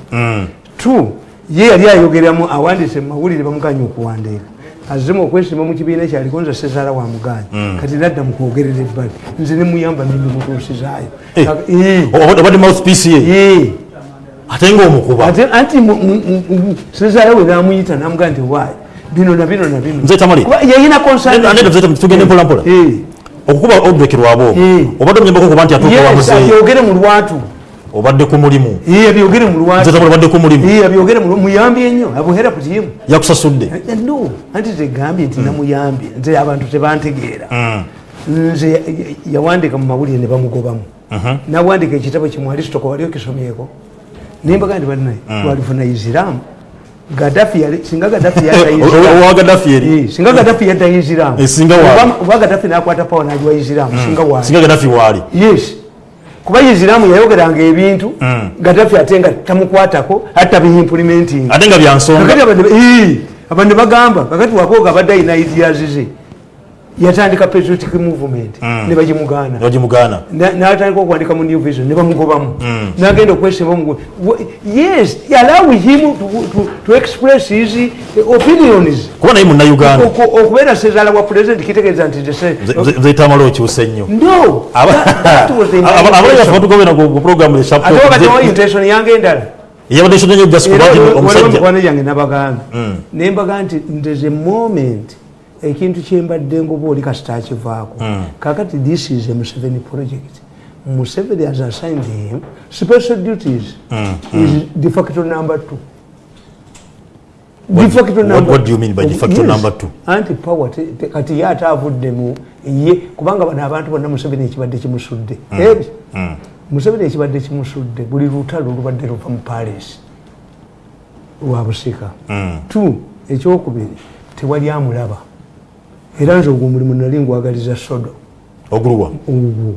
Speaker 2: two ye yali ayogeramu awandise mumawulire bamuganya okuwandiika. Azemu okwesimba mu kibiina kyaliko nze sezaala wa muganya kati nadda mukwogerera ebbali. Nze nemuyamba nimimutuusizaayo
Speaker 1: Eh.
Speaker 2: Eh.
Speaker 1: Oba- obadde mouthpiece ye
Speaker 2: Eh.
Speaker 1: ate ngaomukuba
Speaker 2: anti sezaala we namuyita namugaa nti waayi bino na bino na bino.
Speaker 1: Nze Tamale.
Speaker 2: Kuba yayina concern-
Speaker 1: Ande- ande- tugende mpola mpola.
Speaker 2: Eh.
Speaker 1: okukuba
Speaker 2: Eh.
Speaker 1: obadde omuyambako okuba nti atuuka
Speaker 2: Yes,
Speaker 1: wamuzeeyi.
Speaker 2: abyogere mu lwatu
Speaker 1: obadde ku mulimu.
Speaker 2: Eh, abyogere mu lwatu
Speaker 1: nze tamale obadde ku mulimu.
Speaker 2: Eh, lwatu muyambye nnyo abuhera ku tiimu
Speaker 1: yakusasudde.
Speaker 2: Eh, no anti tegambye nti namuyambye nze abantu tebantegeera. Nze ya- ya- yawandiika mu mawulire ne bamugobamu. Nawandika ekitabo kimu alisitoko wali okisomyeko nembaga nti bannaye twalifuna isiramu singa yadda Isiramu- Eh, singa gadafi yadda isiramu
Speaker 1: Eh.
Speaker 2: Oba- oba gadafi nakwata pawa nagiwa isiramu singa waali? Yes kuba isiramu yayogeranga ebintu gadafi ate nga tamukwatako ate tabiyimpulimentinga
Speaker 1: ate nga byansonga
Speaker 2: abantu bagamba kakati wakoga abadde alina ideas ze yatandika patriotic movement. Ne bagimugaana
Speaker 1: bagimugaana
Speaker 2: Na- natandika okuwandika mu new vision ne bamugobamu. Nagenda okwesimba mu yes allow him to, to, to express his eh, opinions.
Speaker 1: Kuba naye munnayuganda
Speaker 2: Oku- okubeera sezaala wa president kitegeeza nti
Speaker 1: malo okyuse nnyo
Speaker 2: no that- that was the
Speaker 1: abalala
Speaker 2: intention.
Speaker 1: yaffe batugobera ku programu
Speaker 2: ate wakati wa intention yange endala.
Speaker 1: Yabadde nsonga nnyo just kuba nti
Speaker 2: era
Speaker 1: omusajja.
Speaker 2: mikwano gyange nabagamba nembaga nti there's a moment ekintu kyembadde ngoba oli kasita akivaako kakati this is a museveni project. Museveni has assigned him special duties. Is de facto number two.
Speaker 1: What- what- what do you mean by de facto
Speaker 2: Yes.
Speaker 1: number two?
Speaker 2: anti power kati ye ate avuddemu ye kubanga bano abantu bonna museveni ekibadde kimusudde. Ebi, museveni ekibadde kimusudde buli lutalo lubadde luva mu paris lwa busika. Tu ekyokubiri tewali amulaba era nze ogwo omulimu nali ngwagaliza sodo.
Speaker 1: Ogulwa
Speaker 2: ogwo.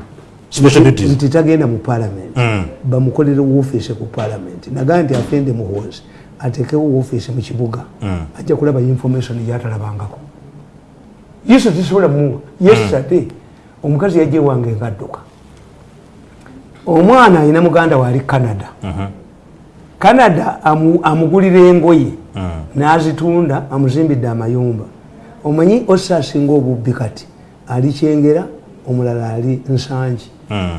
Speaker 2: Nti tagenda mu palamenti bamukolere woofiisi ku palamenti nagaa nti afende muhoozi atekewo woofiisi mu kibuga. Ajja kulaba information gyatalabangako. Yesu tisobola muwa yesterday omukazi yajja ewange ngadduka. Omwana alina muganda waali canada. Canada amu- amugulira engoye. N'azitunda amuzimbidde amayumba omanyi ossa asinga obubbi kati ali kyengera omulala ali nsangi.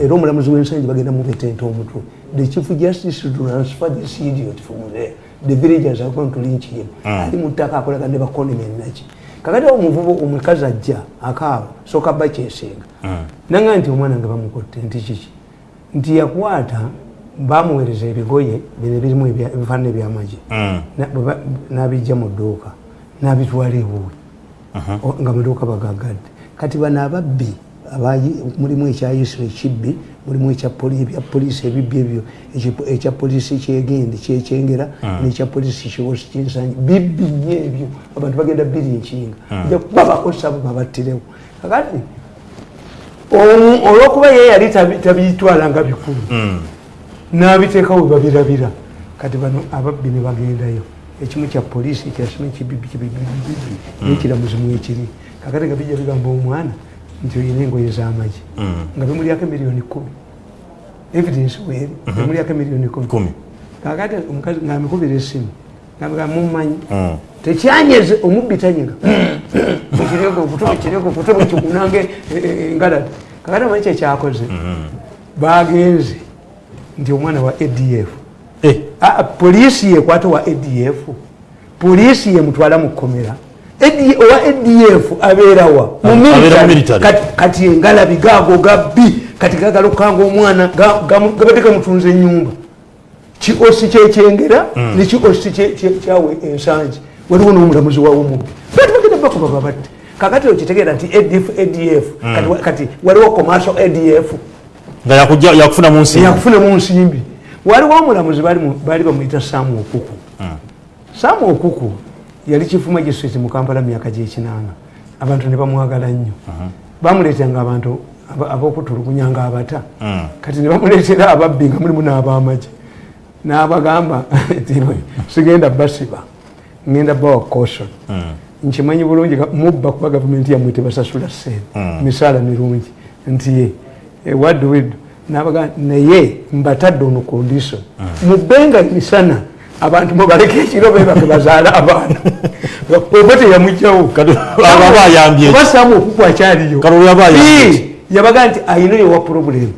Speaker 2: Era omulamuzi w'ensangi bagenda mubetenta omutwe. The chief justice transfer this idiot from there. The villagers are going to lynch him. Ali mu ttaka akolaga ne bakonime naki kakati awo omuvubo omukazi ajja akaaba soka bba kyesinga nanga nti omwana nga bamukotte nti kiki? Nti yakwata bamuweereza ebigoye bino ebirimu ebya- ebifaanana ebyamagye ba- n'abijja mu dduuka n'abitwala ewuwe nga maduuka bagagadde kati bano ababbi mulimu ekya isiro ekibbi mulimu ebya polisi ebibbi ebyo ekya- polisi kyegende kyekyengera nekya polisi kiwosi kinsanyi bibbi nnyo ebyo. Abantu bagenda biri enkinga ja kuba bakozesa bo babattirewo. Kakati olwokuba ye yali tabi- tabiyitwala nga bikulu n'abiteekawo we babirabira. Kati bano ababbi ne bagendayo ekimu kya poliisi kyasima ekibibbi kibibibibbi nekiramuzimu ekiri. Kakati nga bijja bigamba omwana nti oyina engoye z'amagi. Nga bimulyako emiliyoni kumi. Evidence weeri bimulyako emiliyoni kumi. Kakati omukazi ngaamikubira esimu ngambga mumanyi
Speaker 1: Mm.
Speaker 2: tekyanyeze omubbi tanyiga ekirego okutuba ekirego okutuba kikunange engalati kakati amanyi kyekyakoze bagenze nti omwana wa adf poliisi yekwata wa adf poliisi yemutwala mu kkomera. AD owa adf abeerawa mu
Speaker 1: Abeera mu
Speaker 2: military.
Speaker 1: military.
Speaker 2: Kati- kati engalabi gaago gabbi kati gagalukanga omwana ga- gamu- gabadde gamutunza enyumba kiosi kyekyengera nekiosi kye- kye- kyawe ensangi. Waliwo n'omulamuzi wawe mubbi bati bagenda bakuba babatte. Kakati okitegeera nti adf adf kati wa- kati waliwo commercial adf
Speaker 1: nga yakujja yakufuna mu nsi
Speaker 2: yakufunemu nsimbi waliwo omulamuzi baali mu- baali bamuyita samu okuku. Samu okuku yali chifu magistrate mu kampala myaka gyekinana abantu ne bamwagala nnyo. Bamuleetanga abantu aba- ab'okutulugunyanga abata kati ne bamuleetera ababbi nga mulimu n'abamagye. N'abagamba sigenda basiba ngenda bawa caution. Nkimanyi bulungi mubba kuba gavumenti yamwe tebasasula sente misaala mirungi. Nti ye eh, nabaga naye mbatadde ono condition mubbenga misana abantu mubaleke ekiro bebake bazaala abaana. Oba teyamugjawo
Speaker 1: Kati aba bayambye
Speaker 2: oba samu okuku akyaliyo yabaga nti know your problem.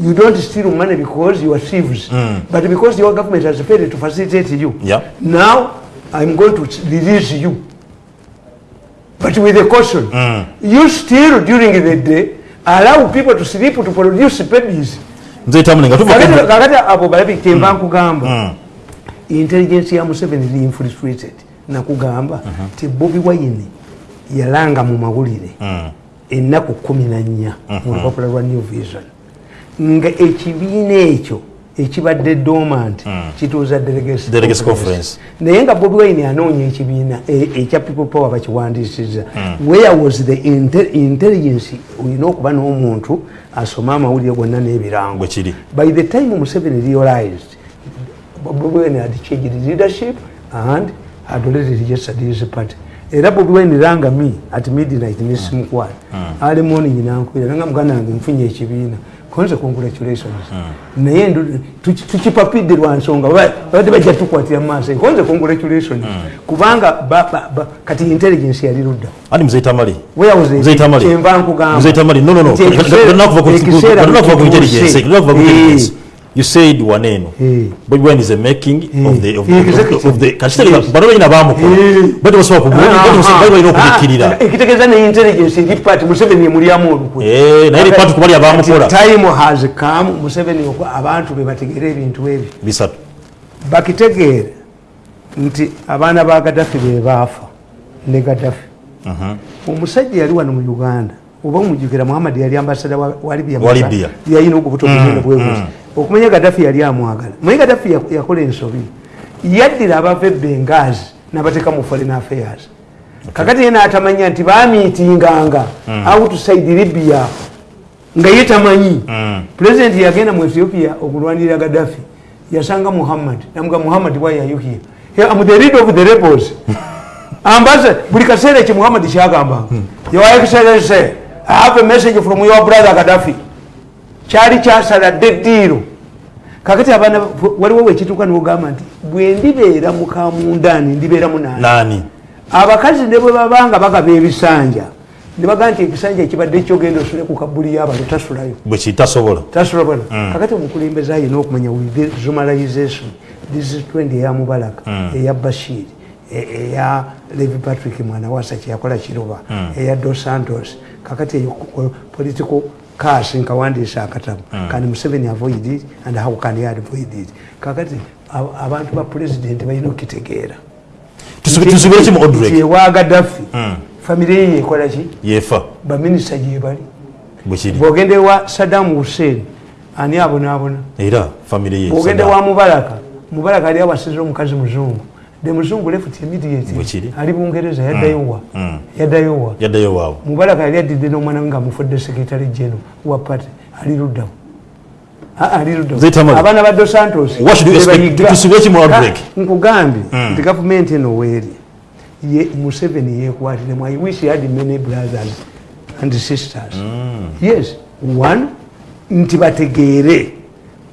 Speaker 2: You don't steal money because you are thieves. But because your government has failed to facilitate you
Speaker 1: Yeah.
Speaker 2: now i'm going to release you. But with a caution. You steal during the day allow people to sleep to produce babies kakati abo balabi kyemba nkugamba intelligence ya museveni eri infiltrated. Nakugamba ti bobi wine yalanga mu mawulire ennaku kumi na nnya mu lupapula lwa new vision. Nga ekibiina ekyo ekibadde dormant kituuza delegates
Speaker 1: Delegates
Speaker 2: conference. naye nga bobi wine anoonya ekibiina e- ekya people power bakiwandiisiza where was the inte- intelligence? Olina okuba n'omuntu asoma amawulire gonna n'ebirango. By the time museveni realized bobi wine had changed leadership and had already registered his party. Era bobi wine ranga me at midnight nesimukwala ali morning nankwira nanga muganda wange nfunye ekibiina konze congratulations. Naye ndu- tuki- tukipapidde lwa nsonga ba- babadde bajja tukwatira maaso. Konze congratulations. Kubanga ba- ba- kati intelligence yali ludda.
Speaker 1: Muzeyi tamale
Speaker 2: Kyenva nkugamba. ekiseera-
Speaker 1: you said waneno
Speaker 2: Eh.
Speaker 1: bobi wine is a making of the of the-
Speaker 2: Executive.
Speaker 1: of the kachitali bano balina bamukola
Speaker 2: Eh.
Speaker 1: bati basobola ku bati balina okubikkirira
Speaker 2: Ah, ekitegeeza ne intelligence eri party museveni emulyamu olukwe
Speaker 1: Eh, naye eri party kubali abamukola.
Speaker 2: Time has come museveni okwa abantu be bategeere ebintu ebyo
Speaker 1: bisatu.
Speaker 2: Bakitegeere nti abaana ba gadafi be baafa ne gadafi omusajja yali wano mu uganda oba omujjukira muhammad yali ambasada wa libya yalina obubuto buzino bwebuzi okumanya gadafi yali amwagala. Naye gadafi yak- yakola ensobi? Yaddira abava ebengazi n'abateeka mu foreign affairs. Kakati ye n'atamanya nti bamiitinganga outside libya nga ye tamanyi. Pulezidenti yagenda mu ethiopia okulwanirira gadafi yasanga muhammad namuga muhammad here? Here, the leader of the rebels. Ambaze buli kaseera ekyo muhammad kyagambanga. Your excellency i have a message from your brother gadafi kyali kyasaladde eddiiro kakati abaana waliwo wekituuka niwogamba nti bwe ndibeera mukamundaani ndibeeramu nani abakazi ne bwe babanga bagaba ebisanja ne bagamba nti ekisanja ekibadde kyogenda osule ku kabuli y'abantu tasulayo.
Speaker 1: Bwe kitasobola
Speaker 2: tasula bwana kakati omukulembeze ayina okumanya zumalization this trend eya mubalaka eya bashir e- eya levi patrick mwana wasa kyeyakola kiruba eya dos santos. Kakati eyo political cas nkawandiisa akatabo kandi museveni avoid it and how can he avoid it? Kakati ab- abantu ba president balina okitegeera ewa gadafi famire ye yekolaki
Speaker 1: yefa.
Speaker 2: Baminisita gyebali bwogende wa sadamu hussein ani abonaabona
Speaker 1: era famire ye
Speaker 2: bwogende
Speaker 1: Saddam.
Speaker 2: wa mubaraka mubaraka ali awasiza omukazi muzungu the muzungu left immediate.
Speaker 1: Bwekiri.
Speaker 2: ali bungereza yaddayowa
Speaker 1: mm.
Speaker 2: yaddayowa
Speaker 1: yaddayo waabwe
Speaker 2: mubaraka yali addidde n'omwana we nga amufudde sekretary geno wa party ali luddawo Ah, ali
Speaker 1: Tamale.
Speaker 2: abaana ba dos santos
Speaker 1: What should you expect?
Speaker 2: bebayiga.
Speaker 1: Tusibe ki mu outbreak?
Speaker 2: Ka- nkugambye nti gavumenti eno weeri. Ye museveni yeekwatiremu i wish he had many brothers and sisters. Yes one nti bategeere.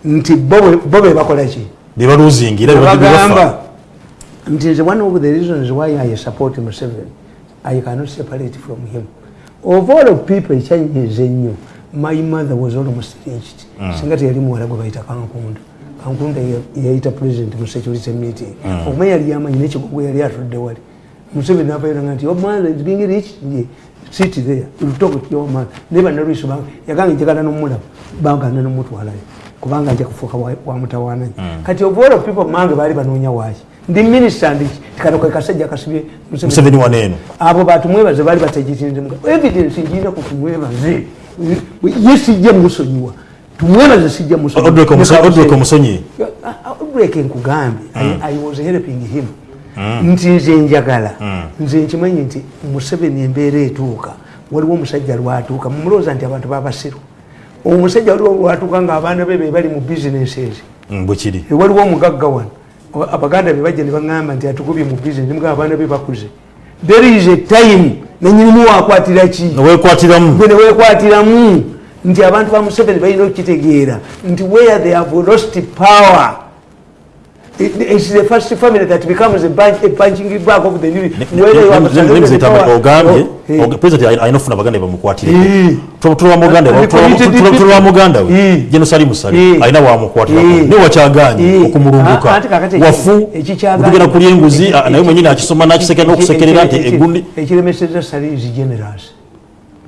Speaker 2: Nti bo bwe- bo be bakola ki?
Speaker 1: Bebaluzingira bebafa
Speaker 2: bagamba nti nze one of the reasons why i support museveni. I cannot separate from him. Of all of people ekyanyiza ennyo my mother was almost reached singa teyali muwala gwe bayita kankunda. Kankunda yayita president mu security meeting. Okumanya yali yamanyi nekigogo yali atudde wali. Museveni nabayiranga nti your mother is being reached ye sit there. Will talk to your mother ne bannalwiso bange yaganga njagala nomulaba bagana nomutwalayo kubanga nja kufuuka wa- wamutawananyi kati of all of people mange baali banoonya waaki ndi minisita ndiki tikano kwe kasajja kasibye Museveni.
Speaker 1: waneeno
Speaker 2: abo batumwebaze baali bategitinze evidence ngina ku tumwebaze. Ye sijja musonyiwa. Tumwebaze sijja
Speaker 1: odrek omusonyi
Speaker 2: odrek nkugambye i was helping him. Nti nze njagala. Nze nkimanyi nti museveni embeera etuuka. Waliwo omusajja lwatuuka mumulowooza nti abantu babasiru omusajja waliwo lwatuuka ngaabaana be be bali mu bizinesi ezi
Speaker 1: bwekiri
Speaker 2: waliwo omugagga wano abaganda be bajja ne baŋŋamba nti atukubye mu bizinesi mugaa abaana be bakuze. There is a time nenyinimu wakwatira ki?
Speaker 1: Newekwatiramu
Speaker 2: gwe newekwatiramu nti abantu ba museveni balina okukitegeera. Nti where they have lost power it's the first family that becomes a bunch- a punching back of the new whether you power-
Speaker 1: ogambye
Speaker 2: Oh, eh.
Speaker 1: president alina alina ofuna baganda bamukwatire
Speaker 2: Eh.
Speaker 1: tulwa muganda
Speaker 2: Ali committed people.
Speaker 1: tulwa muganda we
Speaker 2: Eh.
Speaker 1: genosali musale
Speaker 2: Eh.
Speaker 1: alina wamukwatira
Speaker 2: Eh.
Speaker 1: ne wakyaganye
Speaker 2: Eh.
Speaker 1: okumulunguka
Speaker 2: Ah, ate kakati eki-
Speaker 1: wafu kulya enguzi
Speaker 2: eki-
Speaker 1: ah, naye
Speaker 2: eki-
Speaker 1: mwenyini akisoma nakiseke n'okusekerera nti
Speaker 2: eki- eki-
Speaker 1: egundi
Speaker 2: ekiremeseza sale is generous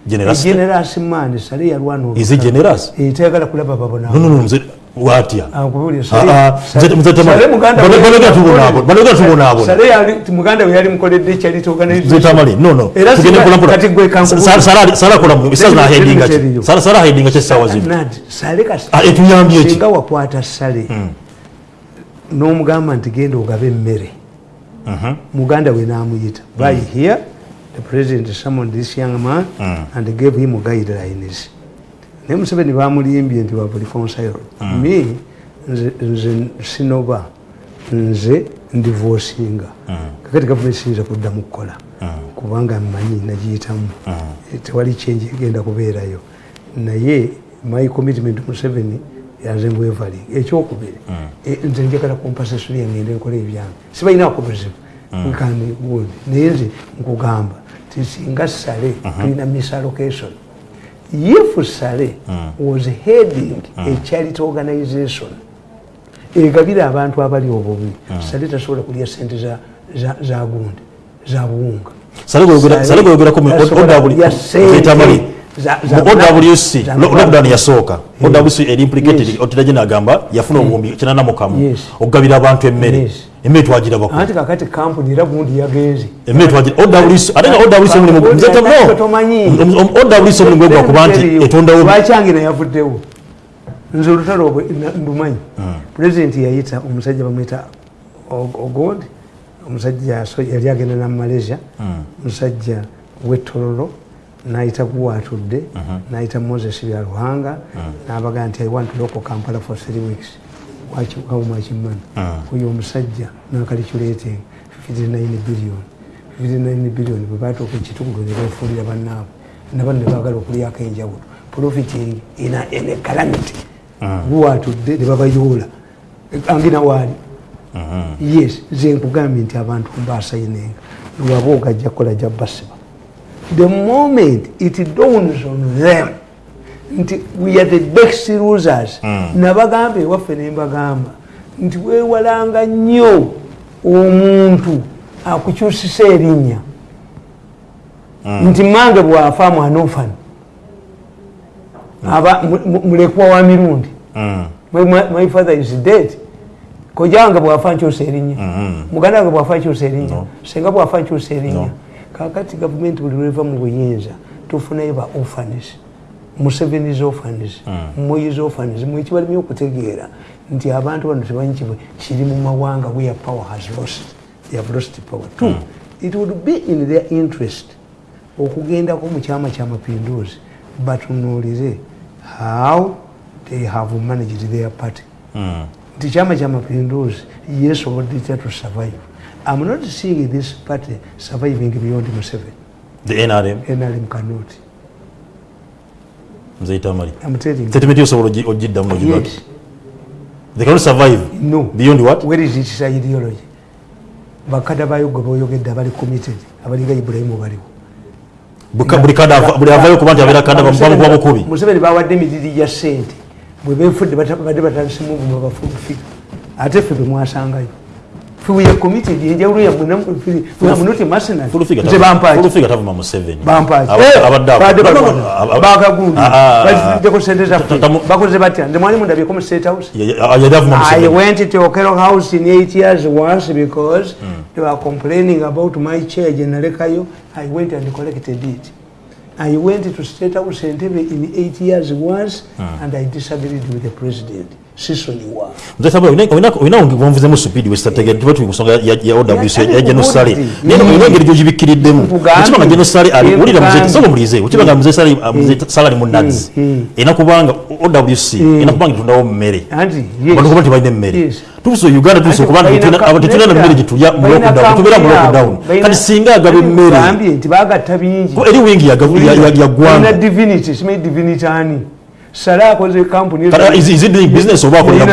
Speaker 1: generas
Speaker 2: generous man sale yalwana
Speaker 1: is it generous
Speaker 2: Eh, tayagala kulaba babona
Speaker 1: no no no mze watya
Speaker 2: Akubulira, Sale-
Speaker 1: mzee- mzee Tamale,
Speaker 2: Sale muganda
Speaker 1: bano-
Speaker 2: we-
Speaker 1: banogera tubonaabo, banogera tubonaabo.
Speaker 2: Sale yali- mukoledde charity organization.
Speaker 1: zetamali no no.
Speaker 2: Era
Speaker 1: tugende
Speaker 2: singa-
Speaker 1: mpola
Speaker 2: kati gwe
Speaker 1: mpola
Speaker 2: kankulu-
Speaker 1: Sa- Sara- sara akola mu bisazi
Speaker 2: Let me-
Speaker 1: nahedinga
Speaker 2: let me tell
Speaker 1: ki
Speaker 2: you.
Speaker 1: sara sara ahedinga kyessawa zino
Speaker 2: Nad, Sale kasi-
Speaker 1: Ah, etuyambye eki
Speaker 2: singa wakwata sale n'omugamba nti genda ogabe emmere muganda we n'amuyita. By here the president summoned this young man and gave him guidelines naye museveni bamulimbye nti wabuli conseil me nze sinoba nze ndivosinga kakati gavumenti siyinza kuddamu kukola kubanga mmanyi nagiyitamu. Tewali kyenji egenda kubeerayo. Naye my commitment museveni yanze mbwevaling ekyokubiri e, nze njagala compensation yangende nkola ebyange sibalinaako buzibu kandi good naye nze nkugamba ti singa sale tulina misallocation if sale was heading a charity organization. Egabira abantu abali obubi. Sale tasobola kulya sente za- za- za gundi za buwunga.
Speaker 1: Sale gweyogera- Sale gweyogerako mu OWC lockdown yasooka. OWC eri implicated gye nagamba yafuna obuwumbi kinana mukamu okugabira abantu emmere. Emmere twagira bakulu.
Speaker 2: Anti kakati kampuni era gundi yagenze.
Speaker 1: Emmere twagira OWC ate nga OWC omulimu
Speaker 2: Kampuni
Speaker 1: nze tam-
Speaker 2: yataka
Speaker 1: no.
Speaker 2: tomanyi.
Speaker 1: Om- om- OWC omulimu gwe gwa kuba nti etondawo
Speaker 2: lwakyange nayavuddewo? Nze olutalo obwe na- ndumanyi. Pulezidenti yayita omusajja bamwita ogod omusajja so- yali agenda na malaysia. Omusajja wetololo nayita guwatudde nayita moses byaluhanga nabaga nti i want local kampala for three weeks wakiwaumakimani oyo omusajja nakaliculeting 59 billion. 59 billion bwebatuuka ekitugulo nebefuulira bannaabwe nabano nebagala okulyako enjawulo profiting in a- in a calamity. Guwatudde nebabayoola angina waali yes nze nkugambye nti abantu mbasayinenga lwaba ogajja kukola jja basiba the moment it dawns on them nti we are the best losers nabagamba ewaffe nembagamba nti wewalanga nnyo omuntu akukyusisa erinnya. Nti mange bwafa mwana ofani aba mu- mu- mulekwa wa mirundi. My, father is dead. Koja wange bwafa nkyusa erinnya. Muganda wange bwafa nkyusa erinnya. Senga bwafa nkyusa erinnya kakati gavumenti buli lweva mu buyinza tufunayo ba orphans musevenis orphans moyis orphans mwekibalimi okutegeera nti abantu bano tebanyi kibwe kiri mu mawanga where power has lost. They have lost power two it would be in their interest okugendako mu kyama kyamapinduzi batunuulire how they have managed their party. Nti kyama kyamapinduzi yesobodde itya to survive? I'm not seeing this party surviving beyond museven
Speaker 1: the nrm
Speaker 2: nrm cannot you.
Speaker 1: Statement yosobola ogi- ogiddamu nogibaki they cannot survive
Speaker 2: no.
Speaker 1: beyond what?
Speaker 2: Where is its ideology? Bakada bayo gwe boyogedde abali committed abalinga ibulayimu baliwo
Speaker 1: buli avayo kuba nti abeera kada bamukuba bukubi
Speaker 2: museveni bawadde emiriri gya sente bwe benfudde bata- badde batandisimu obuma bafufi ate ffe bwe mwasangayo fiwe committed enjawulo yamunoti masinal
Speaker 1: Full figure
Speaker 2: nze
Speaker 1: tavu-
Speaker 2: bampaki
Speaker 1: full figure tava mu Museveni.
Speaker 2: bampaki
Speaker 1: Aba- abadde ako.
Speaker 2: badde
Speaker 1: No, no, no,
Speaker 2: balwana
Speaker 1: aba-
Speaker 2: bakagundi
Speaker 1: Ah, ah, ah.
Speaker 2: baziddeko sente zaffe
Speaker 1: Tamu-
Speaker 2: bakoze batya nze mwali mundabyeko mu state house
Speaker 1: Ya- ya- yali avuma
Speaker 2: I went to Okero House in eight years once because they were complaining about my chair, General Kayo. I went and collected it. I went to State House in eight years once and I disagreed with the president.
Speaker 1: Olina- supidi tuba tuli ya- OWC
Speaker 2: Ya-
Speaker 1: genosale
Speaker 2: Mm.
Speaker 1: naye engeri ekiba nga genosale nga munazi
Speaker 2: Mm.
Speaker 1: OWC etundawo mmere tebalina emmere uganda tubuse mmere gyetulya tubeera mu lockdown kati singa agaba emmere eri wingi ya-
Speaker 2: Sale akoze kampuni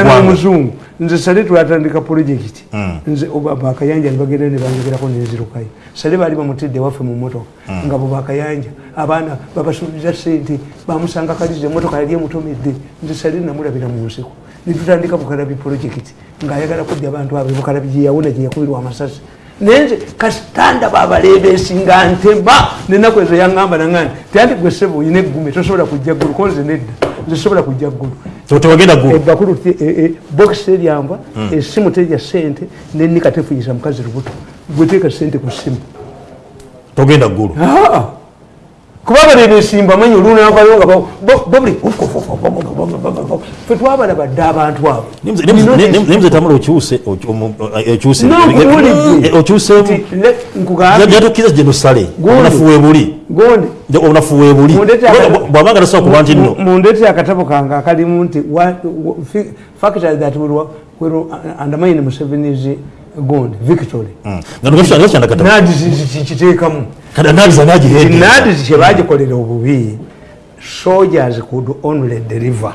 Speaker 2: n'omuzungu nze sale twatandika projekiti nze oba- bakayanja nibagenda nebanjogerako nenzirukayo sale baali bamutidde waffe mu motoka nga bo bakayanja abaana babasuubiza sente bamusanga kaliza emotoka yali emutomedde nze sale namulabira mu nsiko. Netutandika bukalabi projekiti ngaayagala kudya abantu abe bukalabi gyeyawona gyeyakubirwa amasasi. Naye nze kasitanda babalebesi nga ntema. Nenaku ezo yaŋŋamba naŋŋani tianti gwe sebo oyina eggume tosobola kujja ggulu konze nedda nze sobola kujja ggulu
Speaker 1: So tewagenda ggulu
Speaker 2: ebbakulu bokisi teryamba essimu terya sente nenika tefuyisa mukazi lubuto. Gweteeka sente ku ssimu
Speaker 1: togenda ggulu!
Speaker 2: Kuba baleba esimba manyi olunavayo nga bobuli fe twabalaba dde abantu abo
Speaker 1: naye muzee tamula okyuse okyuse
Speaker 2: N'okuwulidde.
Speaker 1: Eh, okyusemu
Speaker 2: nkugambye
Speaker 1: jatukkiriza genosale
Speaker 2: Gundi.
Speaker 1: obunafu
Speaker 2: gonde
Speaker 1: obunafu
Speaker 2: aka-
Speaker 1: bwabanga tasobola kuba nti nno
Speaker 2: mundete akatabo kange akalimu nti factors that will undermine museveni's gond victory
Speaker 1: nga kyandakata
Speaker 2: nadi kiteekamu
Speaker 1: analiza nagihendi
Speaker 2: nadi kyebagikolera obubi soldiers could only deliver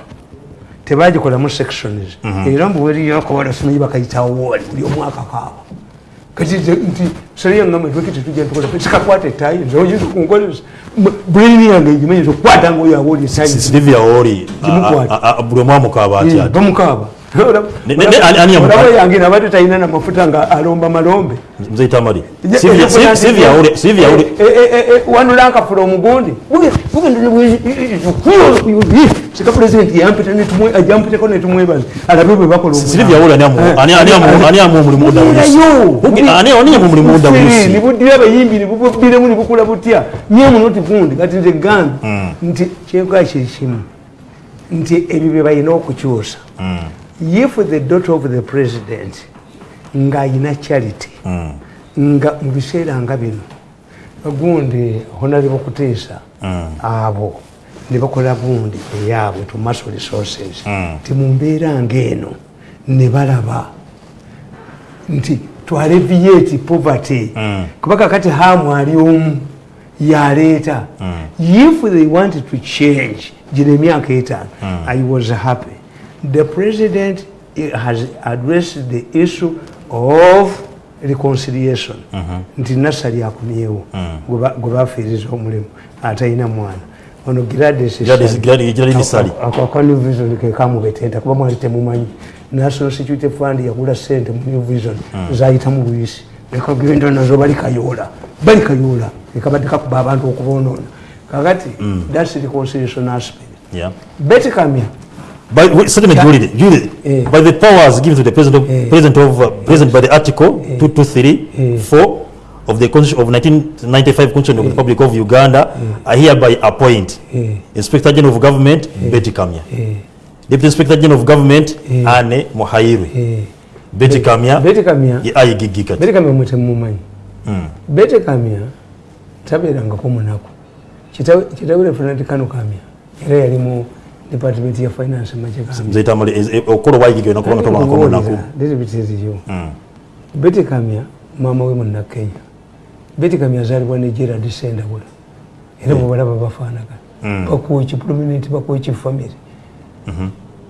Speaker 2: tebagikolamu sections era mbuweriyokola simanyi bakayitawo woli buli omwaka kaaba kati nze nti sereyangamba twekiti tujja ntukola sikakwata ettayi nze oyinza kunkolesa brain yange egimanyi nti okukwata ngaoyo awooli ettayi
Speaker 1: silivia oli
Speaker 2: Gimukwata.
Speaker 1: buli omwamukaaba atya
Speaker 2: bamukaaba
Speaker 1: Ne- ne- ne- ani- ani yamukwata?
Speaker 2: olaba yange nabadde talina namafuta nga alomba malombe
Speaker 1: muzee tamali
Speaker 2: Ja-
Speaker 1: Sylvia-
Speaker 2: ja- ja-
Speaker 1: Sylvia oli Sylvia oli
Speaker 2: Eh, eh, eh, eh, wanulanka fula omugundi sika pulezidenti yampita netumwe- ajampiteko netumwebaza alabe bwe bakola omulango.
Speaker 1: silivia oli ani amu-
Speaker 2: Eh,
Speaker 1: ani- ani amu- ani amu omulimu
Speaker 2: Bulirayo.
Speaker 1: Uge- ani ani amu omulimu
Speaker 2: Bufere,
Speaker 1: OWC?
Speaker 2: nibuddira abayimbi nibubbiremu nibukula butya nyemu noti gundi kati nze gambi nti kyenkola kyekimu nti ebyo bye balina okukyusa if the daughter of the president ng'ayina charity nga mu biseera nga bino gundi honalebo kuteesa abo ne bakola gundi eyaabwe to muscle resources ti mu mbeera ng'eno ne balaba nti twaleviate poverty. Kuba kakati hamu ali omu yaleeta if they wanted to change gino emyaka etaano i was happy the president has addressed the issue of reconciliation. Nti nasali akomyewo gwe bafiiriza omulimu atalina mwana. Ono
Speaker 1: Sali.
Speaker 2: akanivision kekamubetenta kuba mwali temumanyi national security fund yagula sente mu new vision zayita mu luyisi ekagenda nazo bali kayola. Bali kayola. Ekabadde kakuba abantu okubonoona. Kakati thats the reconciliation aspect.
Speaker 1: Yeah. By, certainly, Julie, Julie,
Speaker 2: Eh.
Speaker 1: by the powers given to the president of,
Speaker 2: Eh.
Speaker 1: president of uh, president by the article
Speaker 2: Eh.
Speaker 1: 223
Speaker 2: yeah.
Speaker 1: 4 of the constitution of 1995 constitution of the republic of uganda i hereby appoint
Speaker 2: yeah.
Speaker 1: inspector general of government betty kamya
Speaker 2: yeah.
Speaker 1: deputy inspector general of government
Speaker 2: yeah.
Speaker 1: ane muhairwe
Speaker 2: yeah.
Speaker 1: betty kamya
Speaker 2: betty kamya
Speaker 1: ye ayigigi kati
Speaker 2: betty kamya mwetemumanyi
Speaker 1: Mm.
Speaker 2: betty kamya tabeerangako munaku kitawe referent kano kamya era yali mu department ya finance majekamya
Speaker 1: nze tamale okukola obwayigigi olina kubanga tobanako munaku
Speaker 2: ndizibitiriyo
Speaker 1: Mm.
Speaker 2: bete kamya maama we munakenya bete kamya azaalibwa ne gerard sendabula era bwebalaba bafaanagana
Speaker 1: Mm.
Speaker 2: bakuweki prominent bakuweki family.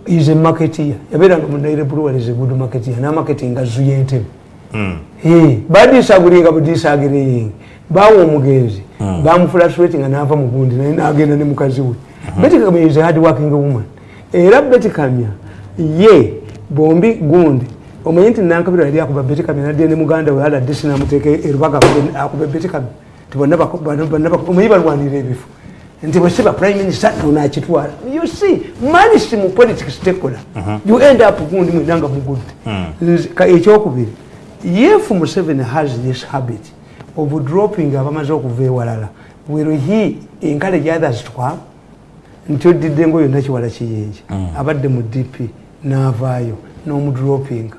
Speaker 2: Is a marketeer. Yabeeranga mu nairobi luwalize good marketeer. N'amaketinga zuyentebe
Speaker 1: Mm.
Speaker 2: badisagulinga budisagiriyingi bawa omugenzi bamufulasuweti nga nava mugundi naye nagenda ne mukazi we beti kamya is a hard working woman. Era beti kamya ye bombi gundi. Omanyi nti nankabira yali akuba beti kamya nadde ne muganda we aladisi namuteeka erubaga akuba beti kamya ti bonna bako- bonna- bonna bako- omanyi balwanira ebifo. Nti bwesiba prime minister nonakitwala you see mani si mu politics tekola you end up gundi mwenanga mugudde Nze- ka- ekyokubiri if museveni has this habit of dropping abamaze okuva ewalala. Will he encourage others to come nti oddidde ngo yonna kiwala kiyinja abadde mu dp n'avaayo n'omudropinga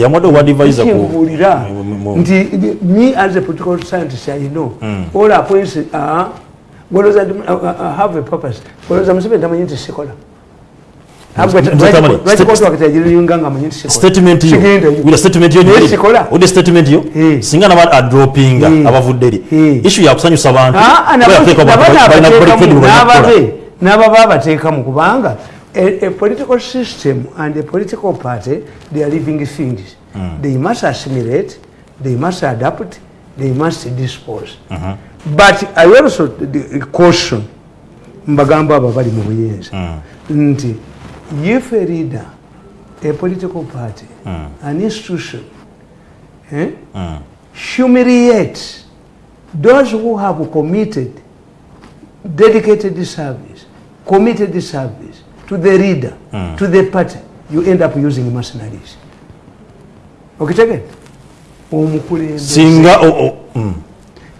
Speaker 1: yamuwadde owadivisa
Speaker 2: kimbuulira nti me as a political scientist i know. All appoints uh, uh, uh, have a purpose. Golooza museveni tamanyi nti sikola
Speaker 1: statement statement yo singa naba adropinga abavudde eri issue yakusanyusa abantu
Speaker 2: Ah, ah, n'ababa abateekamu kubanga. A, a political system and a political party they are living things. They must assimilate they must adapt they must dispose. But i also caution mbagamba abo bali mu buyinza nti if a leader a political party. An institution. Eh, humiliates those who have committed dedicated service, committed service to the leader, to the party, you end up using mercenaries. Okitegeera? Omukulembeze.
Speaker 1: Singa o- o- mm.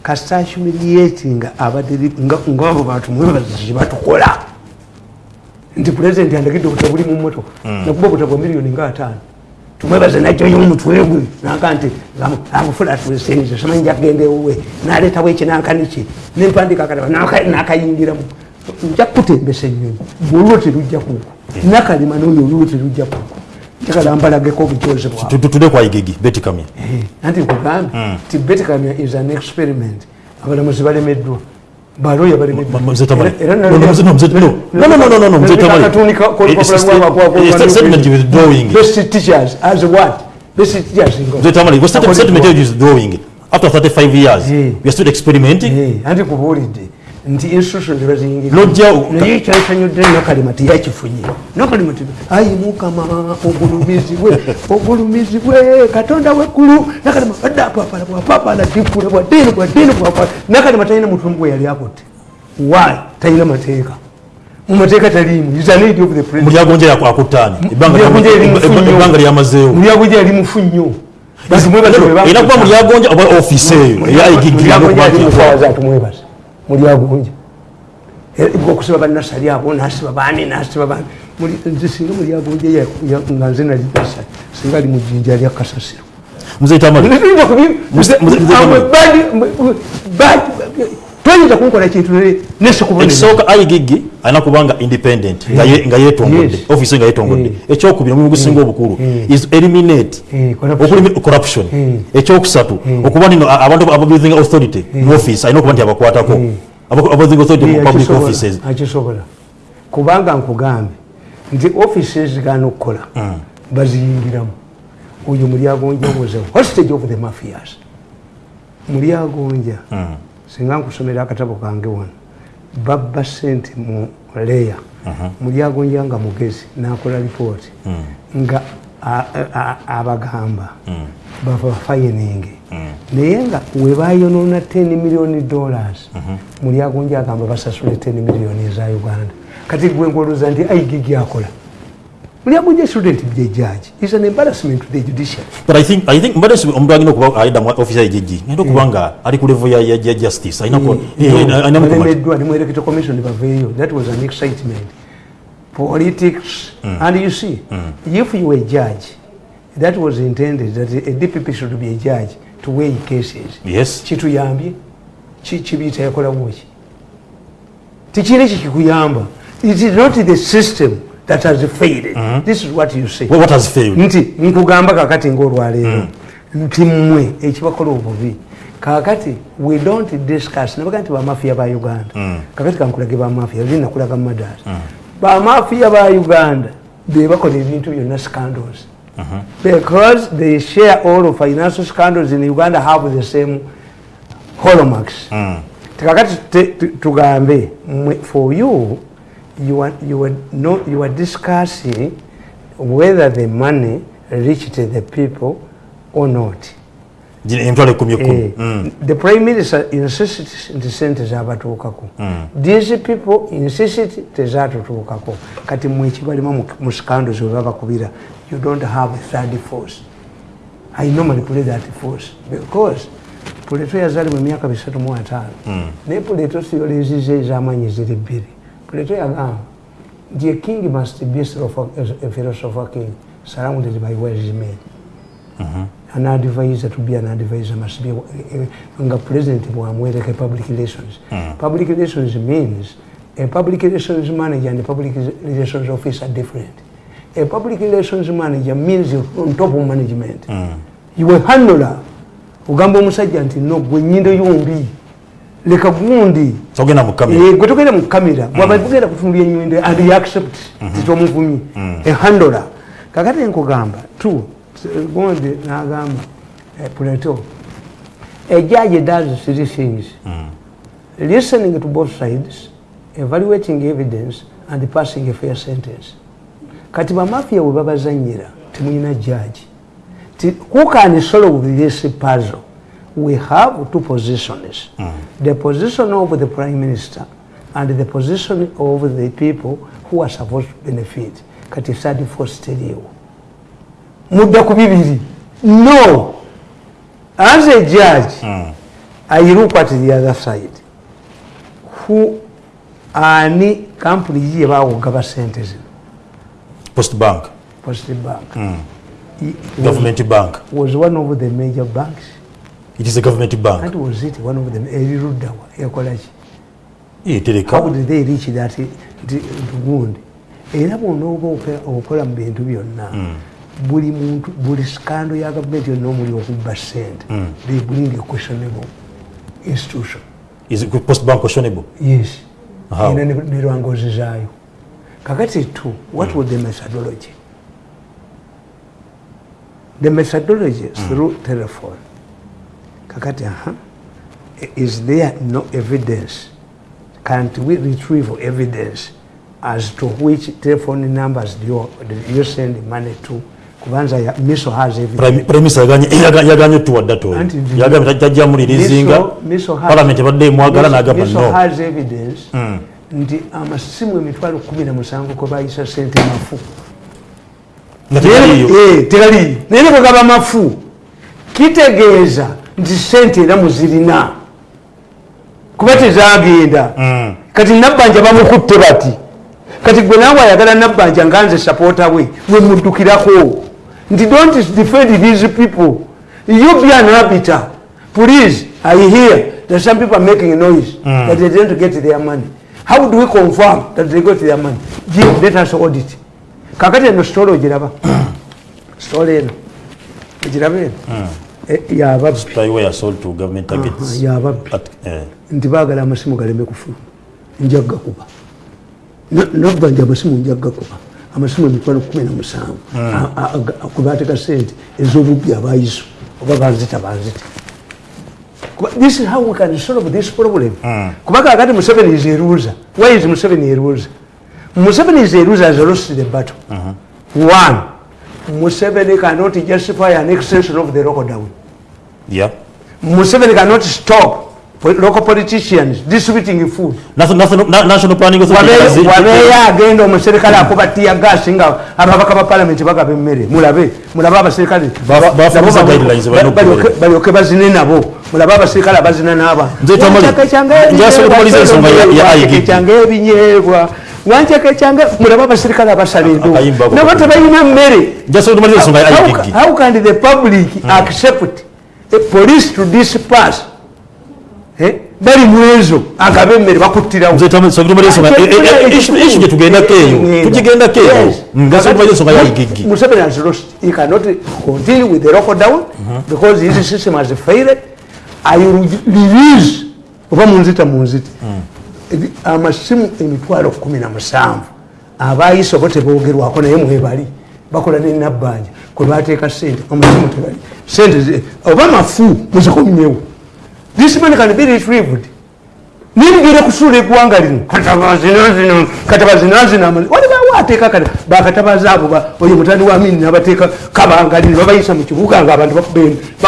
Speaker 2: kasita humiliating abadde ngabo bantu mwebazi kyebatukola nti pulezidenti andagidde obutabo buli mu mmotoka nakuba obutabo miliyoni nga ataano. Tumwebaze najjayo omutwe gwe nanka nti amufula tusenze samanyi jakgenda ewuwe naleetawo ekinankaniki nempandika akataba nakayingiramu. Nja kutembesa ennyonyi bwolwo terujja kuko nakalima noyo olwo terujja kuko njagala mbalageko obujozi bwabwe
Speaker 1: Tu- tu- tudde kwa igigi beti kamya.
Speaker 2: Anti nkugambe ti betkamia is an experiment. Abalamuzi balemeddwa baloya
Speaker 1: Mzee Tamale. No, no, mzee- no, mzee- no. No, no, no, no, no, no, mzee Tamale. It's a sta- it's a statement you withdrawing.
Speaker 2: best teachers as what best teachers in God.
Speaker 1: Mzee Tamale, was statement statement you is drawing after 35 years
Speaker 2: Eh.
Speaker 1: we are still experimenting
Speaker 2: Eh, anti kubuulidde nti institution tebaziyingira
Speaker 1: Lojja-
Speaker 2: naye kyasanyudde nakalima tiyakifunye nakalima ti ayi mukama ogulumizibwe ogulumizibwe katonda weggulu. Nakalima adde apapala bwapapala dikula bwadini bwadini bwapala nakalima talina mutumu gwe yali akutte. Why? Talina mateeka. Mu mateeka taliimu. Is an aid of the president.
Speaker 1: Mulyagonja yako akutani
Speaker 2: Mulyagonja eri mufunyo.
Speaker 1: ibanga lyamazeewo
Speaker 2: mulyagonja yali mufunyo. Basi mwebaze bwe
Speaker 1: era kuba
Speaker 2: bamukuta.
Speaker 1: mulyagonja oba ofisi eyo eya
Speaker 2: atumwebaza mulyagonja okusiba banasali abo nasiba bani nasiba bani Muli- nze singa mulyagonja ya- ya- nga nze nali nasali singa ali mujinja lya kasasiro.
Speaker 1: Mzee
Speaker 2: Toyinza kunkola kintu nesikubonera
Speaker 1: ekisooka igigi alina kubanga independent nga nga yetongodde ofisi nga yetongodde.
Speaker 2: Eh.
Speaker 1: ekyokubiri omulimu gusinga obukulu
Speaker 2: Eh.
Speaker 1: is eliminate
Speaker 2: corruption.
Speaker 1: ekyokusatu okuba nino abantu ababusing authority mu office alina okuba nti abakwatako. Aba- abusing authority mu public offices.
Speaker 2: akisobola. Kubanga nkugambe nti ofisi ezigana okukola baziyingiramu. Oyo mulyagonja was a hostage of the mafias? Mulyagonja singa nkusomera akatabo kange wano babba sente mu leya mulyagonja nga mugezi nakola lipooti nga a- a- abagamba bava fayiningi naye nga webayonona 10 million dollars mulyagonja agamba basasule 10 million eza uganda. Kati gwe ngoloza nti aigigi akola mulyagunja student be judge. Is an embarrassment to the judiciary.
Speaker 1: But i think i think mbadesi omuntu alina okuba ayida mu office ya jeji ngenda okuba ali ku level ya- ya justice. Alina ko eh, eh, alina mu
Speaker 2: ne mu electoral commission baveeyo that was an excitement. Politics. And you see if you were a judge that was intended that a dpp should be a judge to weigh cases.
Speaker 1: Yes.
Speaker 2: Kituyambye Ki- kibiyita yakola ki tikiri kikikuyamba it is not the system that has failed. This is what you say.
Speaker 1: Well, what has failed?
Speaker 2: Nti nkugamba kakati ngaolwaleero nti mmwe ekibakola obubi. Kakati we don't discuss. Nabaga nti bamafiya ba uganda. Kakati kankulage bamafiya li nakulaga madaasi bamafiya ba uganda bebakola ebintu byonna scandals. Because they share all financial scandals in uganda have the same holomarks kakati te- tu- tugambe for you you are, you, are no, you are discussing whether the money reached the people or not.
Speaker 1: Emitwalo ekumi ekumi
Speaker 2: Eh,
Speaker 1: Mm.
Speaker 2: the prime minister insists nti sente zabatuukako these people insist tezatutuukako kati mwekibalima mu- scandals webabakubira you don't have a third force. I normally play that force because puleto yazali mu myaka bisatu mu ataano naye puleto siyoleziza ez'amaanyi ziri bbiri puleto na the a king must be a philosopher king surrounded by wise men an advisor to be an advisor must be eh, nga president bwamwereka public relations. Public relations means a public relations manager and a public relations officer are different. A public relations manager means you're on top of management. You a handler ugamba omusajja nti no gwe nyindo yombi leka gundi.
Speaker 1: Togenda mu kamera
Speaker 2: Eh, gwe togenda mu kamera bwaba tugenda kutunulya enyindo and you accept titomuvumi ehandola kakati nkugamba tu gondi nagamba eh, puleto a judge does three things. Listening to both sides evaluating evidence and passing a fair sentence. Kati bamafia we babazanyira temulina judge. Ti- who can solve this puzzle we have two positions the position of the prime minister and the position of the people who are supposed to benefit kati third force teriwo mudda ku bibiri. No. As a judge i look at the other side. Who ani kampuni yi yebawogaba sente zino.
Speaker 1: Post bank.
Speaker 2: Post bank. Was,
Speaker 1: government bank.
Speaker 2: was one of the major banks
Speaker 1: it is a government bank.
Speaker 2: That was it one of them eriruddawa ekolaki
Speaker 1: Eh,
Speaker 2: how
Speaker 1: tereka.
Speaker 2: Did they reach that nti- gundi era bwona oba okola- okola mu bintu byonna buli muntu buli skando ya gavumenti yonna omuli okubba sente they bring a questionable institution.
Speaker 1: Is it post bank questionable?
Speaker 2: Yes.
Speaker 1: How?
Speaker 2: ne lwangozi zaayo. Kakati tu what was the methodology? The methodology through telephone kakati aha. Is there no evidence? Can't we retrieve evidence as to which telephone numbers do you, do you send money to? Kubanza ya- miso has evidence.
Speaker 1: Prime Minister yaganye- yaga- yaganye
Speaker 2: to ndi-
Speaker 1: yagambye tajja mulirizinga
Speaker 2: Miso- Miso has-
Speaker 1: parliament ebadde emwagala
Speaker 2: Miso-
Speaker 1: no
Speaker 2: Miso has evidence. Mm. nti amasimu emitwalo kumi na musanvu kwe bayisa sente mafu.
Speaker 1: Nga tegaliyo
Speaker 2: Eh, tegaliyo naye kwa bwegaba mafu. Kitegeeza nti sente era muzirina kuba tezagenda kati nabanja bamukutte bati. Kati gwe naawe ayagala nabbanja nga nze sapoota we we muddukirako. Nti don't defend these people. You be an arbiter. Please i hear that some people are making noise mm. that they didn't get their money. How do we confirm that they got their money? Give let us audit. Kakati eno sitole ogiraba. Sitole eno. Ogiraba eno? Eh, yababbi Aha, yababbi
Speaker 1: eh,
Speaker 2: nti baagala amasimu galeme kufuluma njagga kuba. Nabbanja amasimu njagga kuba. Amasimu emitwalo kumi na musanvu. Kubateka sente ez'obubbi abayiso oba banzita banzita. This is how we can solve this problem. Kuba kakati museveni is a loser. Why is museveni a loser? Museveni is a loser has lost the battle. One museveni cannot justify an extension of the lockdown
Speaker 1: yeah.
Speaker 2: Museveni cannot stop po- local politicians distributing food.
Speaker 1: National- national na- national planning authority kazi-
Speaker 2: wabeeyo agenda omuserikale akuba tiyagasi nga ababaka ba palamenti bagaba emmere mulabe mulabe abaserikale
Speaker 1: Ba-
Speaker 2: nabo
Speaker 1: bafuuza
Speaker 2: bamu-
Speaker 1: guidelines balina
Speaker 2: balyoke-
Speaker 1: okugoberera.
Speaker 2: balyoke bazine nabo mulabe abaserikale abazina n'abantu
Speaker 1: Nze tamali-
Speaker 2: Wanchaka ekyange
Speaker 1: nze asobola okumaliza ensonga ya- ya
Speaker 2: ebinyeebwa,
Speaker 1: IGP.
Speaker 2: ekyange ebinyeebwa wanchaka ekyange mulabe abaserikale abasala endu
Speaker 1: Akayimba ako.
Speaker 2: nabo tebalina mmere
Speaker 1: njasobola okumaliza ensonga ya
Speaker 2: How
Speaker 1: IGG.
Speaker 2: ca- how can the public accept a police to disperse. Eh, bali mu ezo agabe emmere bakuttirawo
Speaker 1: nze tamu- sobola okumaliza ensonga- e- e- e- issue- issue gye tugendako eyo tugigendako eyo. Mm, njasobola okumaliza ensonga ya igigi.
Speaker 2: Museveni has lost. He cannot continue with the lockdown because his system has failed. I release. Oba munzita munzita. Ebi- amasimu emitwalo kumi na musanvu. Abayise oba tebogerwako naye mwebali. Bakola nenabbanja kwe bateeka sente amasimu tebali sente oba mafu muzikomyewo this man can be retrieved. Nimugere kusuula eggwanga lino? Katabazinazina katabazinazina walibawo ateeka kati bakatabaza abo oyo mutani wa amini nabateeka kabangalini babayisa mu kibuga nga abantu bakuba